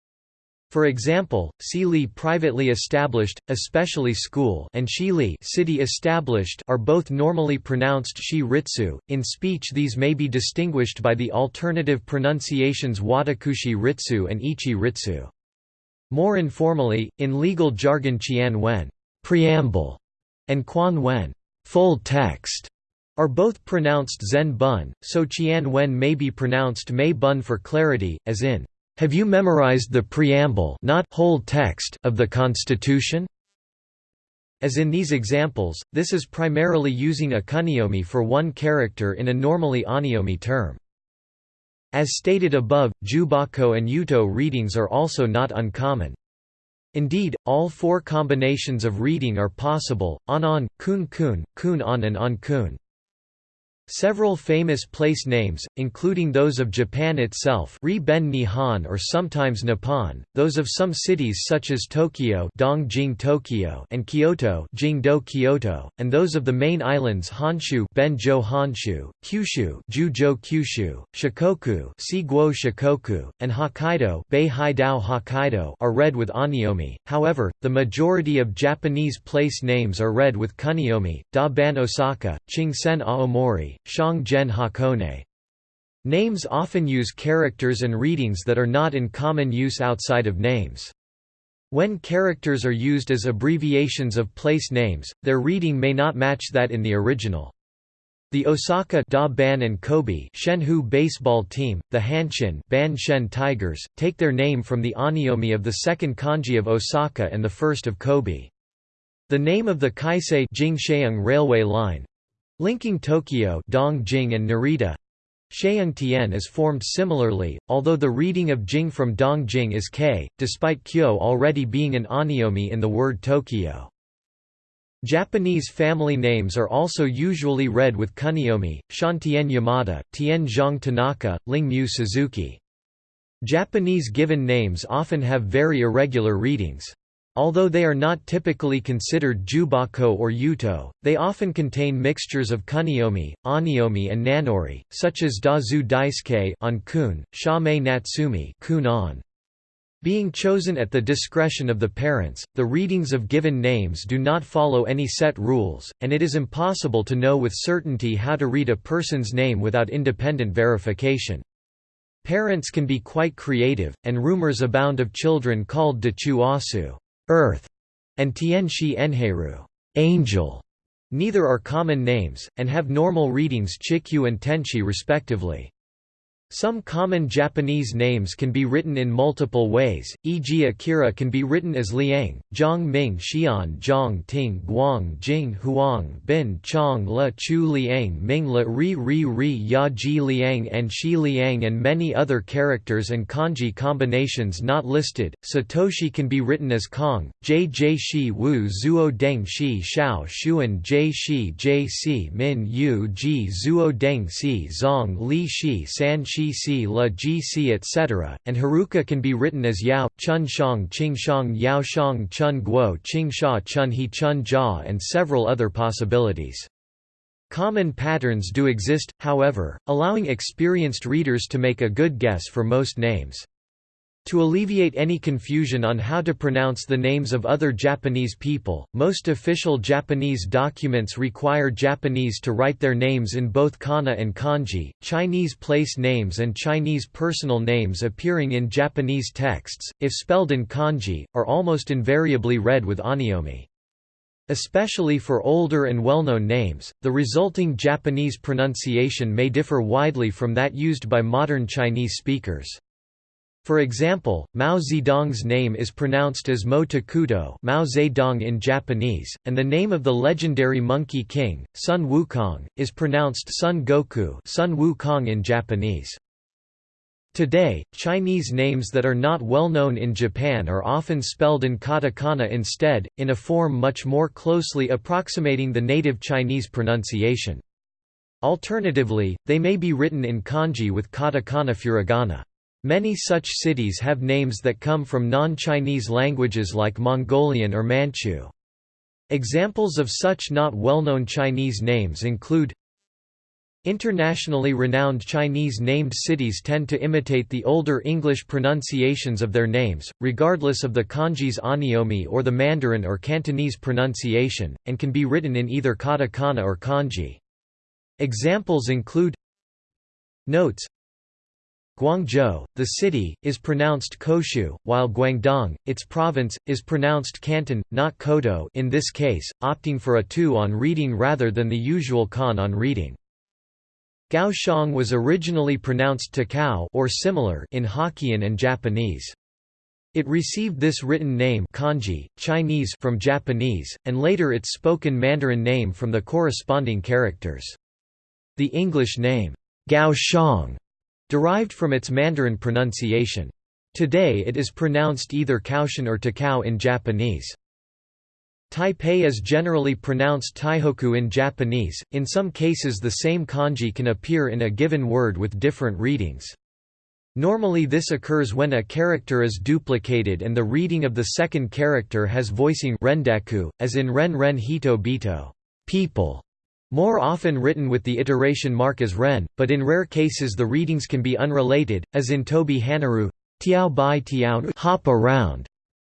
For example, Sili privately established, especially school and Shili city established are both normally pronounced shi ritsu. In speech these may be distinguished by the alternative pronunciations watakushi ritsu and ichi ritsu. More informally, in legal jargon qian wen preamble and quan wen full text are both pronounced zen bun, so qian wen may be pronounced mei bun for clarity, as in have you memorized the preamble not whole text of the Constitution? As in these examples, this is primarily using a kun'yomi for one character in a normally on'yomi term. As stated above, Jubako and Yuto readings are also not uncommon. Indeed, all four combinations of reading are possible, on-on, kun-kun, kun-on and on-kun. Several famous place names, including those of Japan itself ben Nihon or sometimes Nippon, those of some cities such as Tokyo, Dongjing Tokyo and Kyoto, Jingdo Kyoto, and those of the main islands Honshu Benjo Honshu, Kyushu Jujo Kyushu, Shikoku Siguo Shikoku, and Hokkaido Bei Hokkaido are read with on'yomi, however, the majority of Japanese place names are read with kun'yomi, Da Ban Osaka, Chingsen Aomori, Shang-gen Hakone. Names often use characters and readings that are not in common use outside of names. When characters are used as abbreviations of place names, their reading may not match that in the original. The Osaka Da Ban and Kobe Shenhu baseball team, the Hanshin Ban Shen Tigers, take their name from the on'yomi of the second kanji of Osaka and the first of Kobe. The name of the Keisei Jingsheung railway line, Linking Tokyo Dongjing and Narita Sheung is formed similarly, although the reading of Jing from Dongjing is K, despite Kyo already being an on'yomi in the word Tokyo. Japanese family names are also usually read with kun'yomi, Shantien Yamada, Tien Zhang Tanaka, Ling Mu Suzuki. Japanese given names often have very irregular readings. Although they are not typically considered jubako or yuto, they often contain mixtures of kun'yomi, on'yomi and nanori, such as dazu daisuke on kun, shame natsumi kun on. Being chosen at the discretion of the parents, the readings of given names do not follow any set rules, and it is impossible to know with certainty how to read a person's name without independent verification. Parents can be quite creative, and rumors abound of children called Dachu Asu Earth, and Tianxi Enheru angel. Neither are common names, and have normal readings Chikyu and Tenchi respectively. Some common Japanese names can be written in multiple ways, e.g. Akira can be written as Liang, Zhang Ming Xian Zhang Ting Guang Jing Huang Bin Chong Le Chu Liang Ming Le Ri Ri Ri Ya Ji Liang and Shi Liang and many other characters and kanji combinations not listed. Satoshi can be written as Kong, J J Shi Wu Zuo Deng Shi Shao Xuan J Shi J Si Min Yu Ji Zuo Deng Si Zong Li Shi San Shi Gc La Gc etc., and Haruka can be written as Yao, Chun Shang Qing Shang Yao Shang Chun Guo Qing Sha Chun He Chun Jia and several other possibilities. Common patterns do exist, however, allowing experienced readers to make a good guess for most names. To alleviate any confusion on how to pronounce the names of other Japanese people, most official Japanese documents require Japanese to write their names in both kana and kanji. Chinese place names and Chinese personal names appearing in Japanese texts, if spelled in kanji, are almost invariably read with onyomi. Especially for older and well-known names, the resulting Japanese pronunciation may differ widely from that used by modern Chinese speakers. For example, Mao Zedong's name is pronounced as Mo Takuto Mao Zedong in Japanese, and the name of the legendary Monkey King, Sun Wukong, is pronounced Sun Goku Sun Wukong in Japanese. Today, Chinese names that are not well known in Japan are often spelled in katakana instead, in a form much more closely approximating the native Chinese pronunciation. Alternatively, they may be written in kanji with katakana furigana. Many such cities have names that come from non-Chinese languages like Mongolian or Manchu. Examples of such not well-known Chinese names include Internationally renowned Chinese named cities tend to imitate the older English pronunciations of their names, regardless of the kanji's onyomi or the Mandarin or Cantonese pronunciation, and can be written in either katakana or kanji. Examples include Notes Guangzhou, the city, is pronounced Koshu, while Guangdong, its province, is pronounced Canton, not Kodo in this case, opting for a tu on reading rather than the usual kan on reading. Kaohsiung was originally pronounced Takao or similar in Hokkien and Japanese. It received this written name kanji, Chinese from Japanese, and later its spoken Mandarin name from the corresponding characters. The English name, Kaohsiung, derived from its Mandarin pronunciation. Today it is pronounced either Kaoshin or Takao in Japanese. Taipei is generally pronounced Taihoku in Japanese, in some cases the same kanji can appear in a given word with different readings. Normally this occurs when a character is duplicated and the reading of the second character has voicing rendaku, as in ren ren hito bito people", more often written with the iteration mark as ren, but in rare cases the readings can be unrelated, as in Tobi Hanaru tiao bai tiao hop around,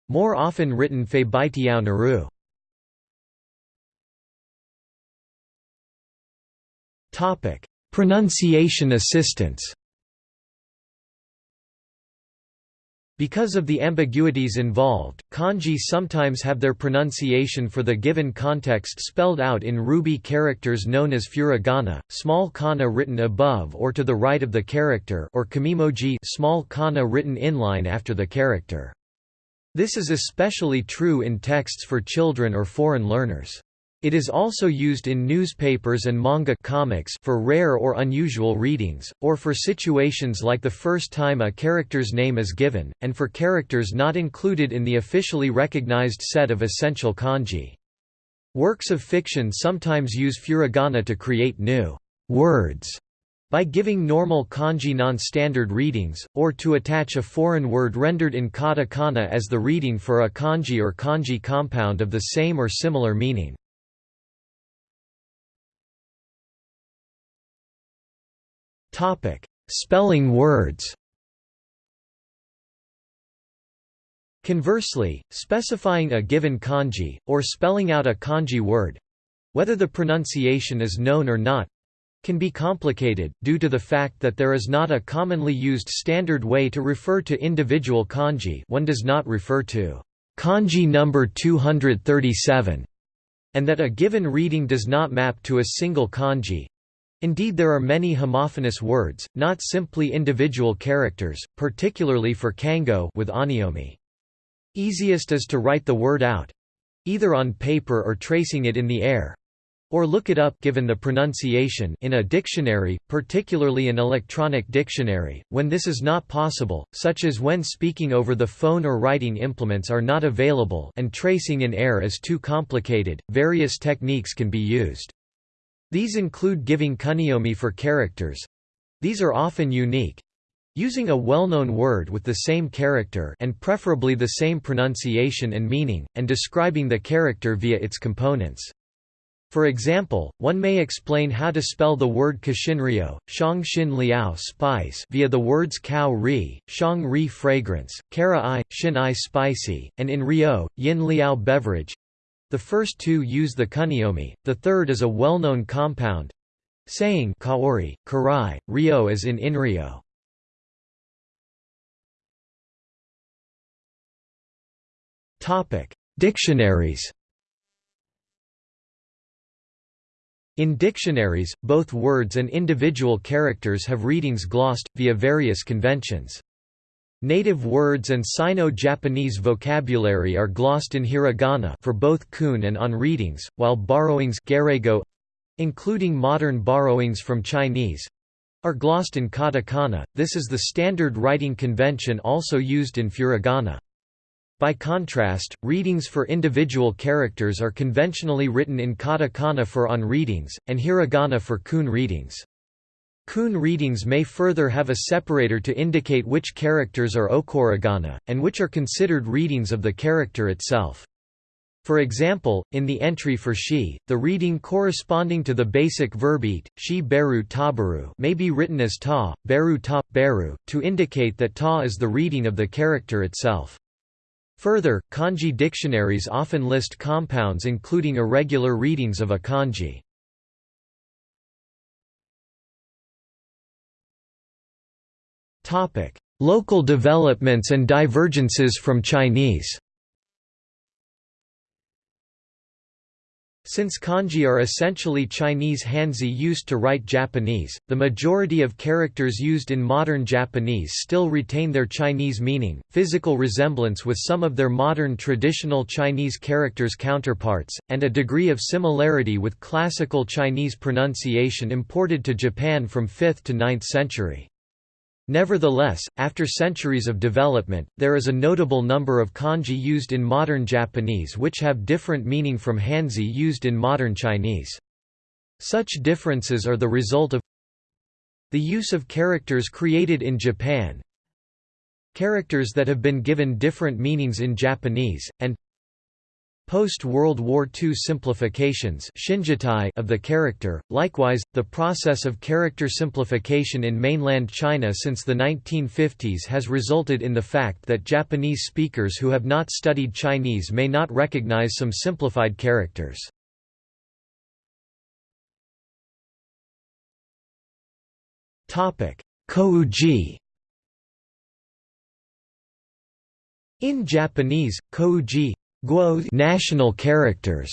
more often written fe bai tiao naru. Pronunciation assistance. Because of the ambiguities involved, kanji sometimes have their pronunciation for the given context spelled out in ruby characters known as furigana, small kana written above or to the right of the character or kumimoji small kana written inline after the character. This is especially true in texts for children or foreign learners. It is also used in newspapers and manga comics for rare or unusual readings, or for situations like the first time a character's name is given, and for characters not included in the officially recognized set of essential kanji. Works of fiction sometimes use furigana to create new words by giving normal kanji non-standard readings, or to attach a foreign word rendered in katakana as the reading for a kanji or kanji compound of the same or similar meaning. Topic: Spelling words. Conversely, specifying a given kanji, or spelling out a kanji word whether the pronunciation is known or not can be complicated, due to the fact that there is not a commonly used standard way to refer to individual kanji. One does not refer to kanji number 237, and that a given reading does not map to a single kanji, Indeed there are many homophonous words, not simply individual characters, particularly for kango with onyomi. Easiest is to write the word out—either on paper or tracing it in the air, or look it up given the pronunciation in a dictionary, particularly an electronic dictionary, when this is not possible, such as when speaking over the phone or writing implements are not available and tracing in air is too complicated, various techniques can be used. These include giving kunyomi for characters. These are often unique. Using a well-known word with the same character and preferably the same pronunciation and meaning, and describing the character via its components. For example, one may explain how to spell the word Kashinryo, Shang Xin Liao spice via the words Cow Ri, Shang Ri fragrance, Kara I, Shin I spicy, and in Rio, Yin Liao beverage. The first two use the kun'yomi, the third is a well-known compound saying Kaori, Karai, Rio as in Inrio. Dictionaries In dictionaries, both words and individual characters have readings glossed, via various conventions. Native words and Sino-Japanese vocabulary are glossed in hiragana for both kun and on readings, while borrowings including modern borrowings from Chinese are glossed in katakana. This is the standard writing convention also used in furigana. By contrast, readings for individual characters are conventionally written in katakana for on readings, and hiragana for kun readings. Kun readings may further have a separator to indicate which characters are okurigana, and which are considered readings of the character itself. For example, in the entry for shi, the reading corresponding to the basic verb eat, shi beru tabaru may be written as ta, beru ta, beru, to indicate that ta is the reading of the character itself. Further, kanji dictionaries often list compounds including irregular readings of a kanji. Local developments and divergences from Chinese Since kanji are essentially Chinese Hanzi used to write Japanese, the majority of characters used in modern Japanese still retain their Chinese meaning, physical resemblance with some of their modern traditional Chinese characters' counterparts, and a degree of similarity with classical Chinese pronunciation imported to Japan from 5th to 9th century. Nevertheless, after centuries of development, there is a notable number of kanji used in modern Japanese which have different meaning from Hanzi used in modern Chinese. Such differences are the result of the use of characters created in Japan, characters that have been given different meanings in Japanese, and Post-World War II simplifications of the character, likewise, the process of character simplification in mainland China since the 1950s has resulted in the fact that Japanese speakers who have not studied Chinese may not recognize some simplified characters. Kokuji In Japanese, kokuji Guo national characters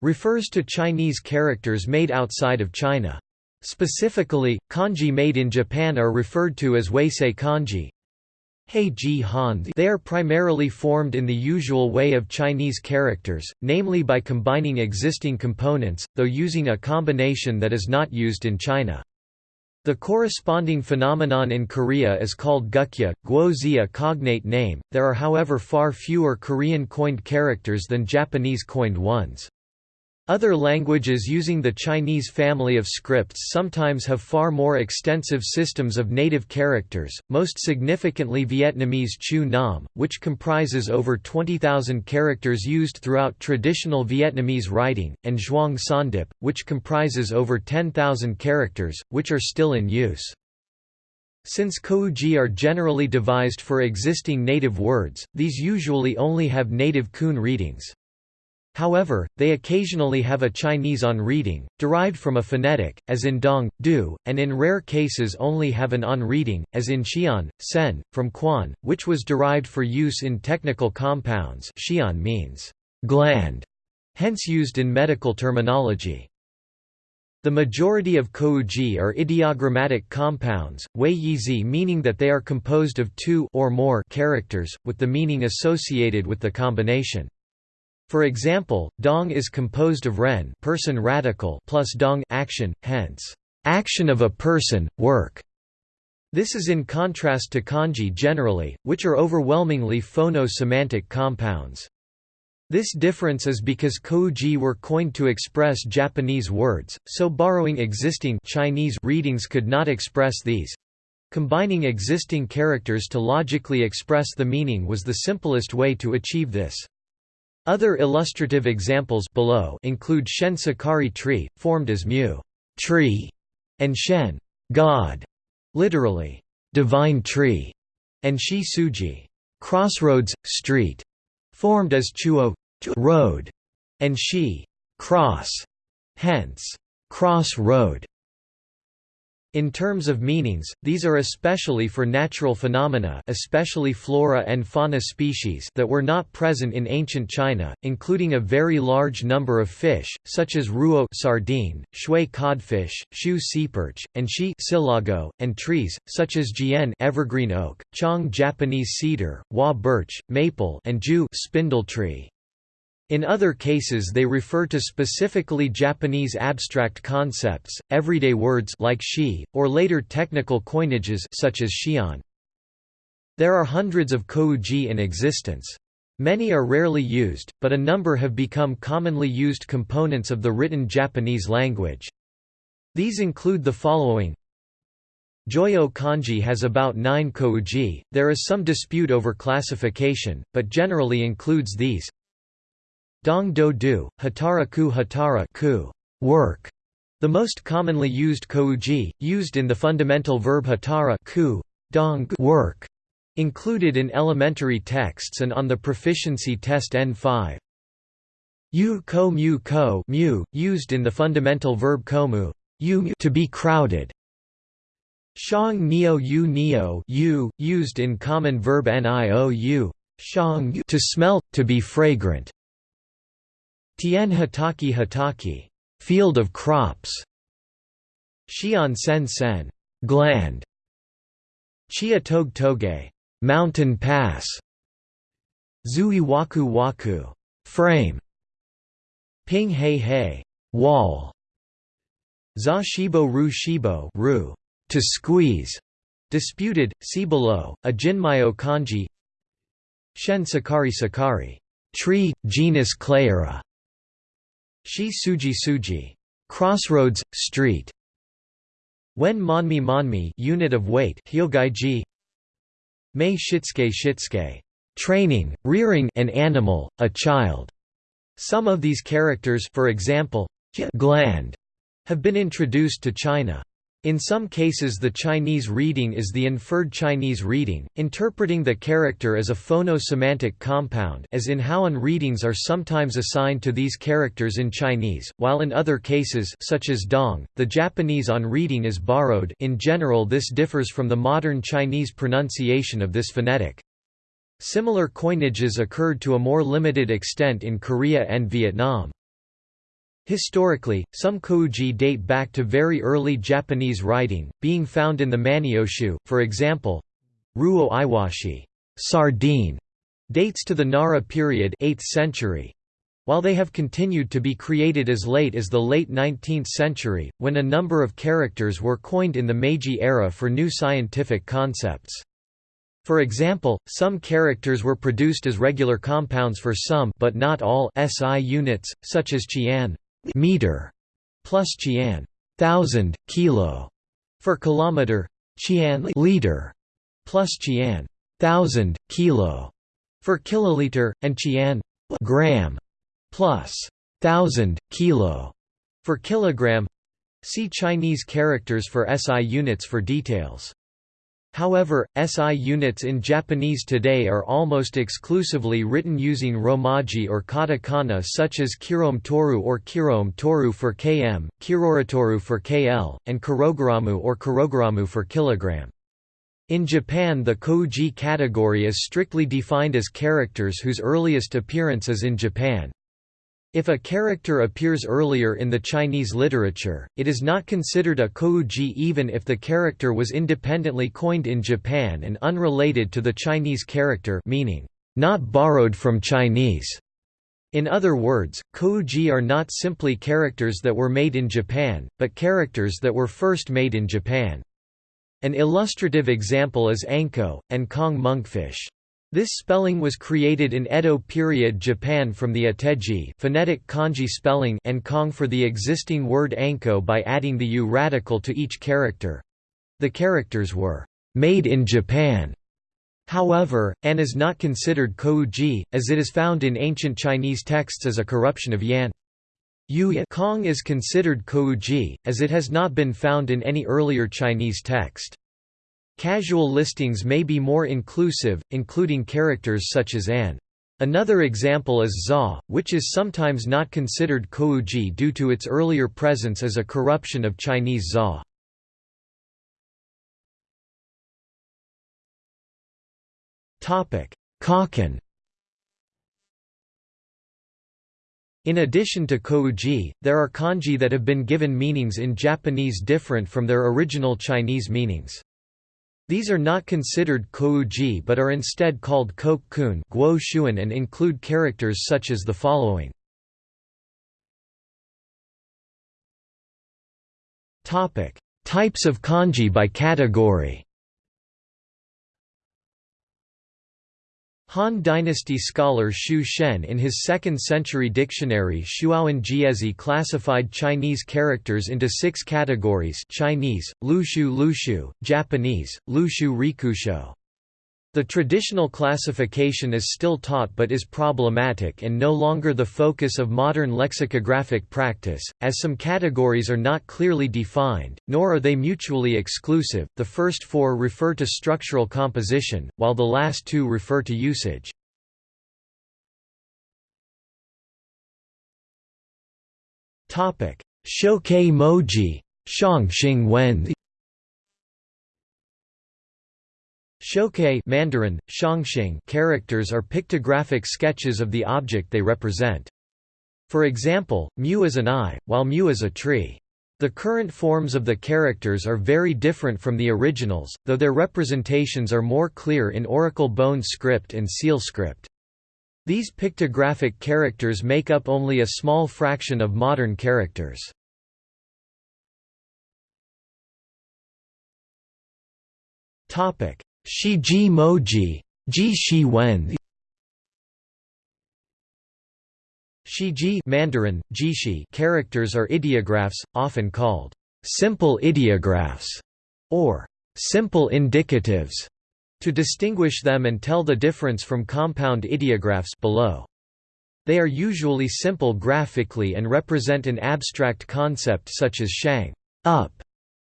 refers to Chinese characters made outside of China. Specifically, kanji made in Japan are referred to as wasei kanji. They are primarily formed in the usual way of Chinese characters, namely by combining existing components, though using a combination that is not used in China. The corresponding phenomenon in Korea is called gukja, guozi a cognate name, there are however far fewer Korean coined characters than Japanese coined ones. Other languages using the Chinese family of scripts sometimes have far more extensive systems of native characters, most significantly Vietnamese Chu Nom, which comprises over 20,000 characters used throughout traditional Vietnamese writing, and Zhuang Sawndip, which comprises over 10,000 characters, which are still in use. Since kokuji are generally devised for existing native words, these usually only have native kun readings. However, they occasionally have a Chinese on reading, derived from a phonetic, as in dong, du, and in rare cases only have an on reading, as in xian, sen, from quan, which was derived for use in technical compounds xian means gland, hence used in medical terminology. The majority of kokuji are ideogrammatic compounds, wei yizi meaning that they are composed of two or more characters, with the meaning associated with the combination. For example, dong is composed of ren person radical plus dong action, hence, action of a person, work. This is in contrast to kanji generally, which are overwhelmingly phono-semantic compounds. This difference is because kokuji were coined to express Japanese words, so borrowing existing Chinese readings could not express these. Combining existing characters to logically express the meaning was the simplest way to achieve this. Other illustrative examples below include Shen Sakari tree, formed as mu tree, and Shen God, literally divine tree, and Shi Suji crossroads, street, formed as Chuo road, and Shi cross, hence cross road. In terms of meanings, these are especially for natural phenomena especially flora and fauna species that were not present in ancient China, including a very large number of fish, such as ruo sardine, shui codfish, shu seaperch, and shi silago, and trees, such as jian evergreen oak, chong Japanese cedar, hua birch, maple and ju spindle tree. In other cases they refer to specifically Japanese abstract concepts, everyday words like shi, or later technical coinages such as shion. There are hundreds of kokuji in existence. Many are rarely used, but a number have become commonly used components of the written Japanese language. These include the following Joyo kanji has about 9 kokuji. There is some dispute over classification, but generally includes these Dong do du, hatara ku hatara ku work, the most commonly used kokuji, used in the fundamental verb hatara ku, dong work, included in elementary texts and on the proficiency test N5. Yu ko mu ko mu, used in the fundamental verb komu, yu to be crowded. Shang neo yu neo u, used in common verb niou, shang to smell, to be fragrant. Tien Hataki Hataki field of crops. Xian Sen Sen gland. Chia Tog Toge mountain pass. Zui Waku Waku frame. Ping Hei Hei wall. Za Shibo Ru Shibo Ru to squeeze. Disputed, see below, a Jinmyo kanji Shen Sakari Sakari tree, genus Cleyera Shi Suji Suji crossroads, street. When Monmi Monmi unit of weight Hyogaiji Mei Shitsuke Shitsuke training, rearing an animal, a child. Some of these characters for example, gland, have been introduced to China. In some cases the Chinese reading is the inferred Chinese reading, interpreting the character as a phono-semantic compound as in Haoan readings are sometimes assigned to these characters in Chinese, while in other cases such as Dong, the Japanese on reading is borrowed in general this differs from the modern Chinese pronunciation of this phonetic. Similar coinages occurred to a more limited extent in Korea and Vietnam. Historically, some kokuji date back to very early Japanese writing, being found in the Manyoshu, for example. Ruo Iwashi sardine", dates to the Nara period 8th century. While they have continued to be created as late as the late 19th century, when a number of characters were coined in the Meiji era for new scientific concepts. For example, some characters were produced as regular compounds for some but not all SI units, such as Qian meter plus qian thousand kilo for kilometer qian liter plus qian thousand kilo for kiloliter and qian gram plus thousand kilo for kilogram. See Chinese characters for SI units for details. However, SI units in Japanese today are almost exclusively written using romaji or katakana such as kirome toru or kirome toru for km, kiroritoru for kl, and kirogaramu or kirogaramu for kilogram. In Japan the kokuji category is strictly defined as characters whose earliest appearance is in Japan. If a character appears earlier in the Chinese literature, it is not considered a kokuji even if the character was independently coined in Japan and unrelated to the Chinese character meaning, not borrowed from Chinese. In other words, kokuji are not simply characters that were made in Japan, but characters that were first made in Japan. An illustrative example is anko, and kong monkfish. This spelling was created in Edo period Japan from the ateji phonetic kanji spelling and kong for the existing word anko by adding the u radical to each character. The characters were made in Japan However, an is not considered kokuji, as it is found in ancient Chinese texts as a corruption of yan. Yu Kong is considered kokuji, as it has not been found in any earlier Chinese text. Casual listings may be more inclusive, including characters such as an. Another example is za, which is sometimes not considered kokuji due to its earlier presence as a corruption of Chinese za. Kakan In addition to kokuji, there are kanji that have been given meanings in Japanese different from their original Chinese meanings. These are not considered kokuji but are instead called kokkun and include characters such as the following. Types of kanji by category Han Dynasty scholar Xu Shen in his 2nd century dictionary Shuowen Jiezi classified Chinese characters into six categories Chinese, Lushu Lushu, Japanese, Lushu Rikusho. The traditional classification is still taught but is problematic and no longer the focus of modern lexicographic practice, as some categories are not clearly defined, nor are they mutually exclusive. The first four refer to structural composition, while the last two refer to usage. Shokei moji, Shang Wen Shokei Mandarin, Shangxing characters are pictographic sketches of the object they represent. For example, mu is an eye, while mu is a tree. The current forms of the characters are very different from the originals, though their representations are more clear in Oracle Bone script and Seal script. These pictographic characters make up only a small fraction of modern characters. Topic: Shiji Moji, Ji ji Shi Wen. Shiji Mandarin, Jishi characters are ideographs, often called simple ideographs or simple indicatives, to distinguish them and tell the difference from compound ideographs below. They are usually simple graphically and represent an abstract concept such as shang up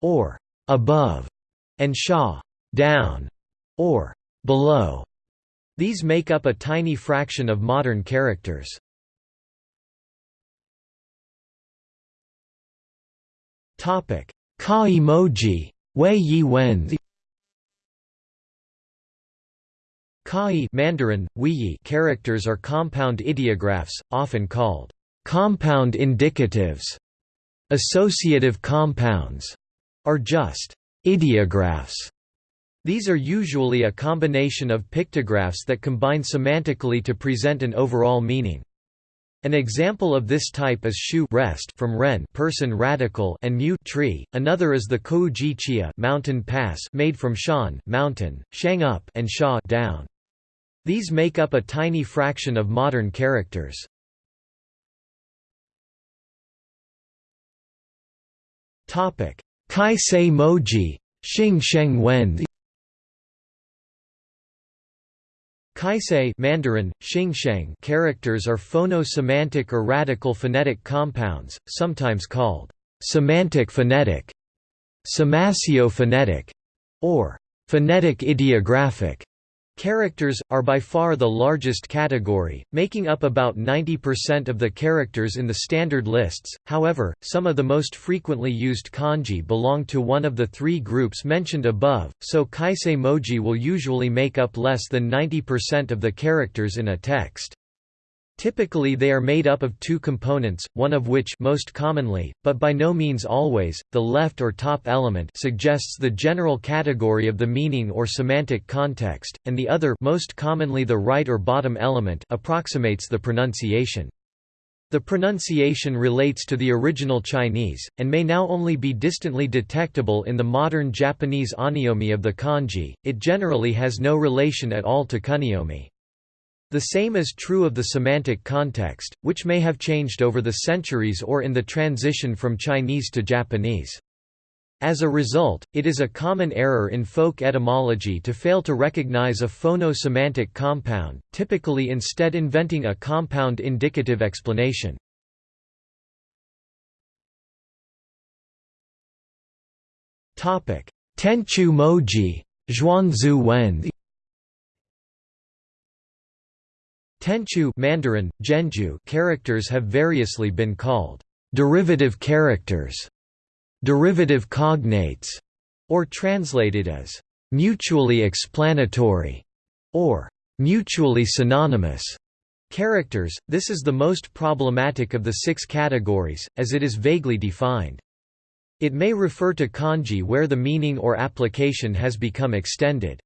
or above and sha down or below. These make up a tiny fraction of modern characters. Topic: Ka emoji, Wei Yi Wen. Kai Mandarin, Yi characters are compound ideographs, often called compound indicatives, associative compounds, are just ideographs. These are usually a combination of pictographs that combine semantically to present an overall meaning. An example of this type is shu rest from ren person radical and mu tree. Another is the kokuji chia mountain pass made from shan mountain, shang up and sha down. These make up a tiny fraction of modern characters. Topic: kaisei Moji, Xing Sheng. Kaisei Mandarin, Xingsheng characters are phono-semantic or radical phonetic compounds, sometimes called semantic phonetic, semasio-phonetic, or phonetic ideographic. Characters, are by far the largest category, making up about 90% of the characters in the standard lists, however, some of the most frequently used kanji belong to one of the three groups mentioned above, so kaisei moji will usually make up less than 90% of the characters in a text. Typically they are made up of two components, one of which most commonly, but by no means always, the left or top element suggests the general category of the meaning or semantic context, and the other most commonly the right or bottom element approximates the pronunciation. The pronunciation relates to the original Chinese, and may now only be distantly detectable in the modern Japanese on'yomi of the kanji, it generally has no relation at all to kun'yomi. The same is true of the semantic context, which may have changed over the centuries or in the transition from Chinese to Japanese. As a result, it is a common error in folk etymology to fail to recognize a phono-semantic compound, typically instead inventing a compound indicative explanation. Tenchu moji, Zhuanzu wen Tenchu Mandarin, Zhenju characters have variously been called derivative characters derivative cognates, or translated as mutually explanatory or mutually synonymous characters. This is the most problematic of the six categories, as it is vaguely defined. It may refer to kanji where the meaning or application has become extended.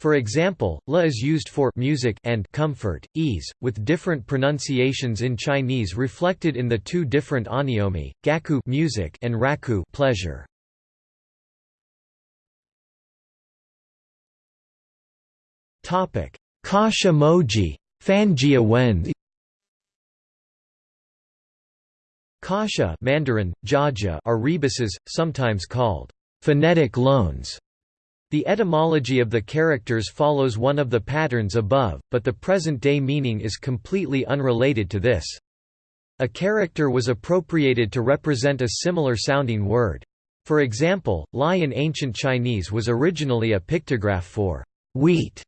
For example, la is used for music and comfort, ease, with different pronunciations in Chinese reflected in the two different on'yomi, gaku music and raku pleasure. Topic: Kasha moji, Fanjia wen. Kasha Mandarin, Jiajia are rebuses, sometimes called phonetic loans the etymology of the characters follows one of the patterns above, but the present-day meaning is completely unrelated to this. A character was appropriated to represent a similar-sounding word. For example, lai in ancient Chinese was originally a pictograph for wheat.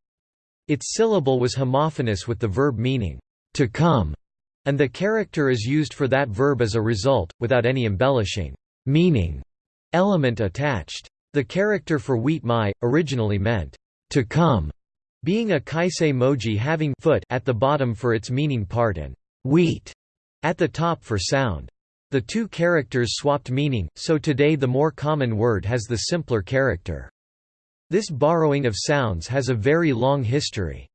Its syllable was homophonous with the verb meaning to come, and the character is used for that verb as a result, without any embellishing meaning element attached. The character for wheat mai, originally meant, to come, being a kaisei moji having foot at the bottom for its meaning part and wheat at the top for sound. The two characters swapped meaning, so today the more common word has the simpler character. This borrowing of sounds has a very long history.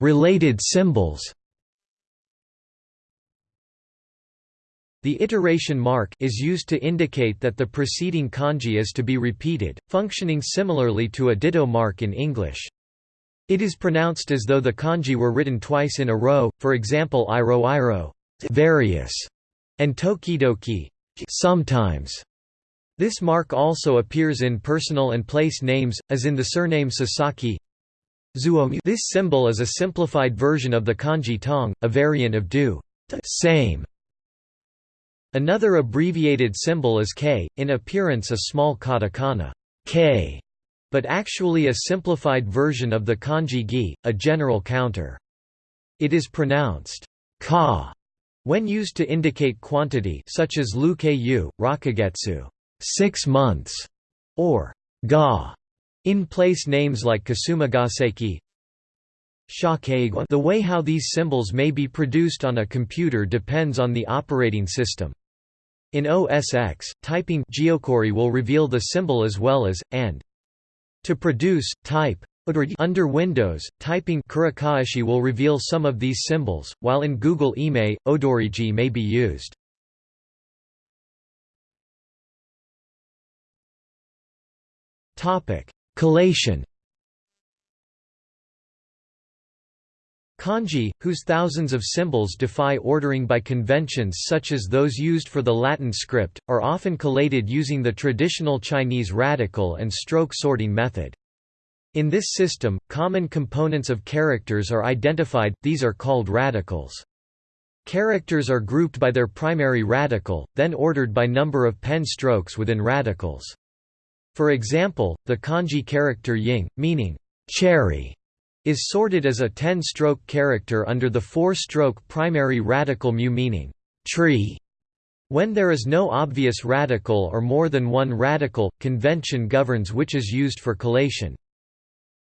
Related symbols The iteration mark is used to indicate that the preceding kanji is to be repeated, functioning similarly to a ditto mark in English. It is pronounced as though the kanji were written twice in a row, for example iro iro various, and tokidoki sometimes. This mark also appears in personal and place names, as in the surname Sasaki. This symbol is a simplified version of the kanji tong, a variant of do same Another abbreviated symbol is K, in appearance a small katakana K, but actually a simplified version of the kanji gi, a general counter. It is pronounced ka when used to indicate quantity such as lu ku, rakagetsu 6 months, or ga in place names like Kasumigaseki, the way how these symbols may be produced on a computer depends on the operating system. In OS X, typing geoquery will reveal the symbol as well as, and. To produce, type under Windows, typing kurikaeshi will reveal some of these symbols, while in Google Ime, Odoriji may be used. Collation Kanji, whose thousands of symbols defy ordering by conventions such as those used for the Latin script, are often collated using the traditional Chinese radical and stroke sorting method. In this system, common components of characters are identified, these are called radicals. Characters are grouped by their primary radical, then ordered by number of pen strokes within radicals. For example, the kanji character ying, meaning cherry, is sorted as a 10-stroke character under the 4-stroke primary radical mu meaning tree. When there is no obvious radical or more than one radical, convention governs which is used for collation.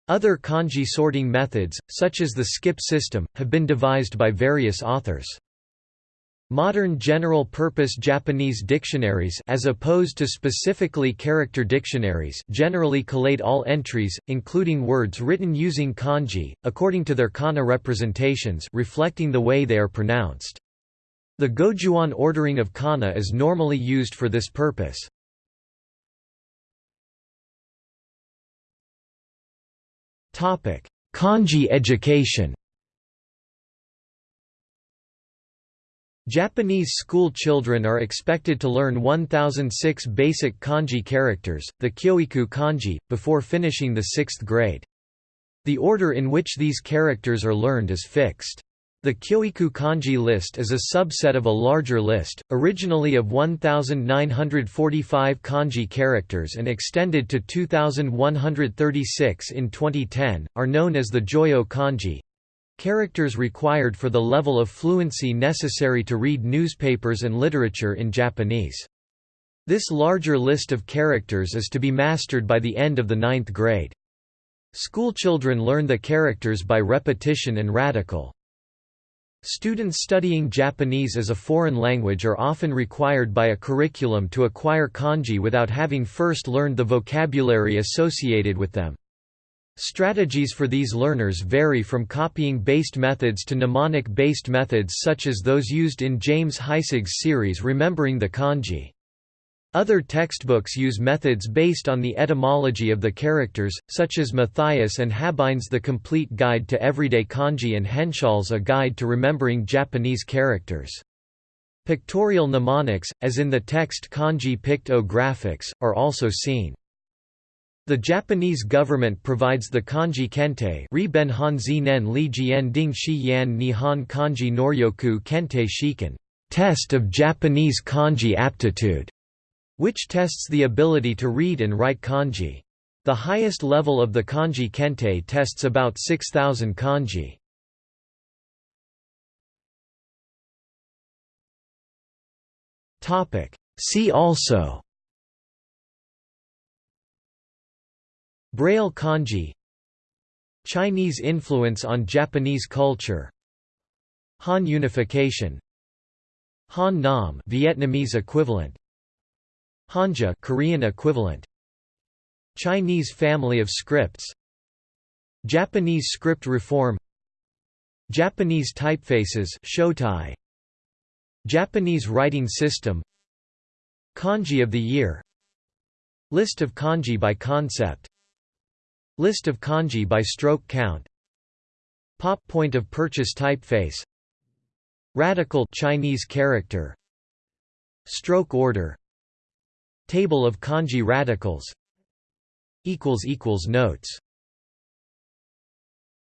Other kanji sorting methods, such as the skip system, have been devised by various authors. Modern general-purpose Japanese dictionaries as opposed to specifically character dictionaries generally collate all entries, including words written using kanji, according to their kana representations reflecting the way they are pronounced. The Gojuon ordering of kana is normally used for this purpose. Kanji education Japanese school children are expected to learn 1006 basic kanji characters, the Kyoiku kanji, before finishing the sixth grade. The order in which these characters are learned is fixed. The Kyoiku kanji list is a subset of a larger list, originally of 1,945 kanji characters and extended to 2,136 in 2010, are known as the Joyo kanji, Characters required for the level of fluency necessary to read newspapers and literature in Japanese. This larger list of characters is to be mastered by the end of the ninth grade. Schoolchildren learn the characters by repetition and radical. Students studying Japanese as a foreign language are often required by a curriculum to acquire kanji without having first learned the vocabulary associated with them. Strategies for these learners vary from copying-based methods to mnemonic-based methods such as those used in James Heisig's series Remembering the Kanji. Other textbooks use methods based on the etymology of the characters, such as Mathias and Habein's The Complete Guide to Everyday Kanji and Henshall's A Guide to Remembering Japanese Characters. Pictorial mnemonics, as in the text kanji pictographics, are also seen. The Japanese government provides the kanji kente ri ben hanzi nen li jian ding shi yan nihon kanji noryoku kente shiken test of Japanese kanji aptitude, which tests the ability to read and write kanji. The highest level of the kanji kente tests about 6,000 kanji. See also Braille kanji Chinese influence on Japanese culture Han unification Han Nom Vietnamese equivalent Hanja Korean equivalent Chinese family of scripts Japanese script reform Japanese typefaces Shotai Japanese writing system Kanji of the year List of kanji by concept List of kanji by stroke count. Pop point of purchase typeface. Radical Chinese character. Stroke order. Table of kanji radicals. Notes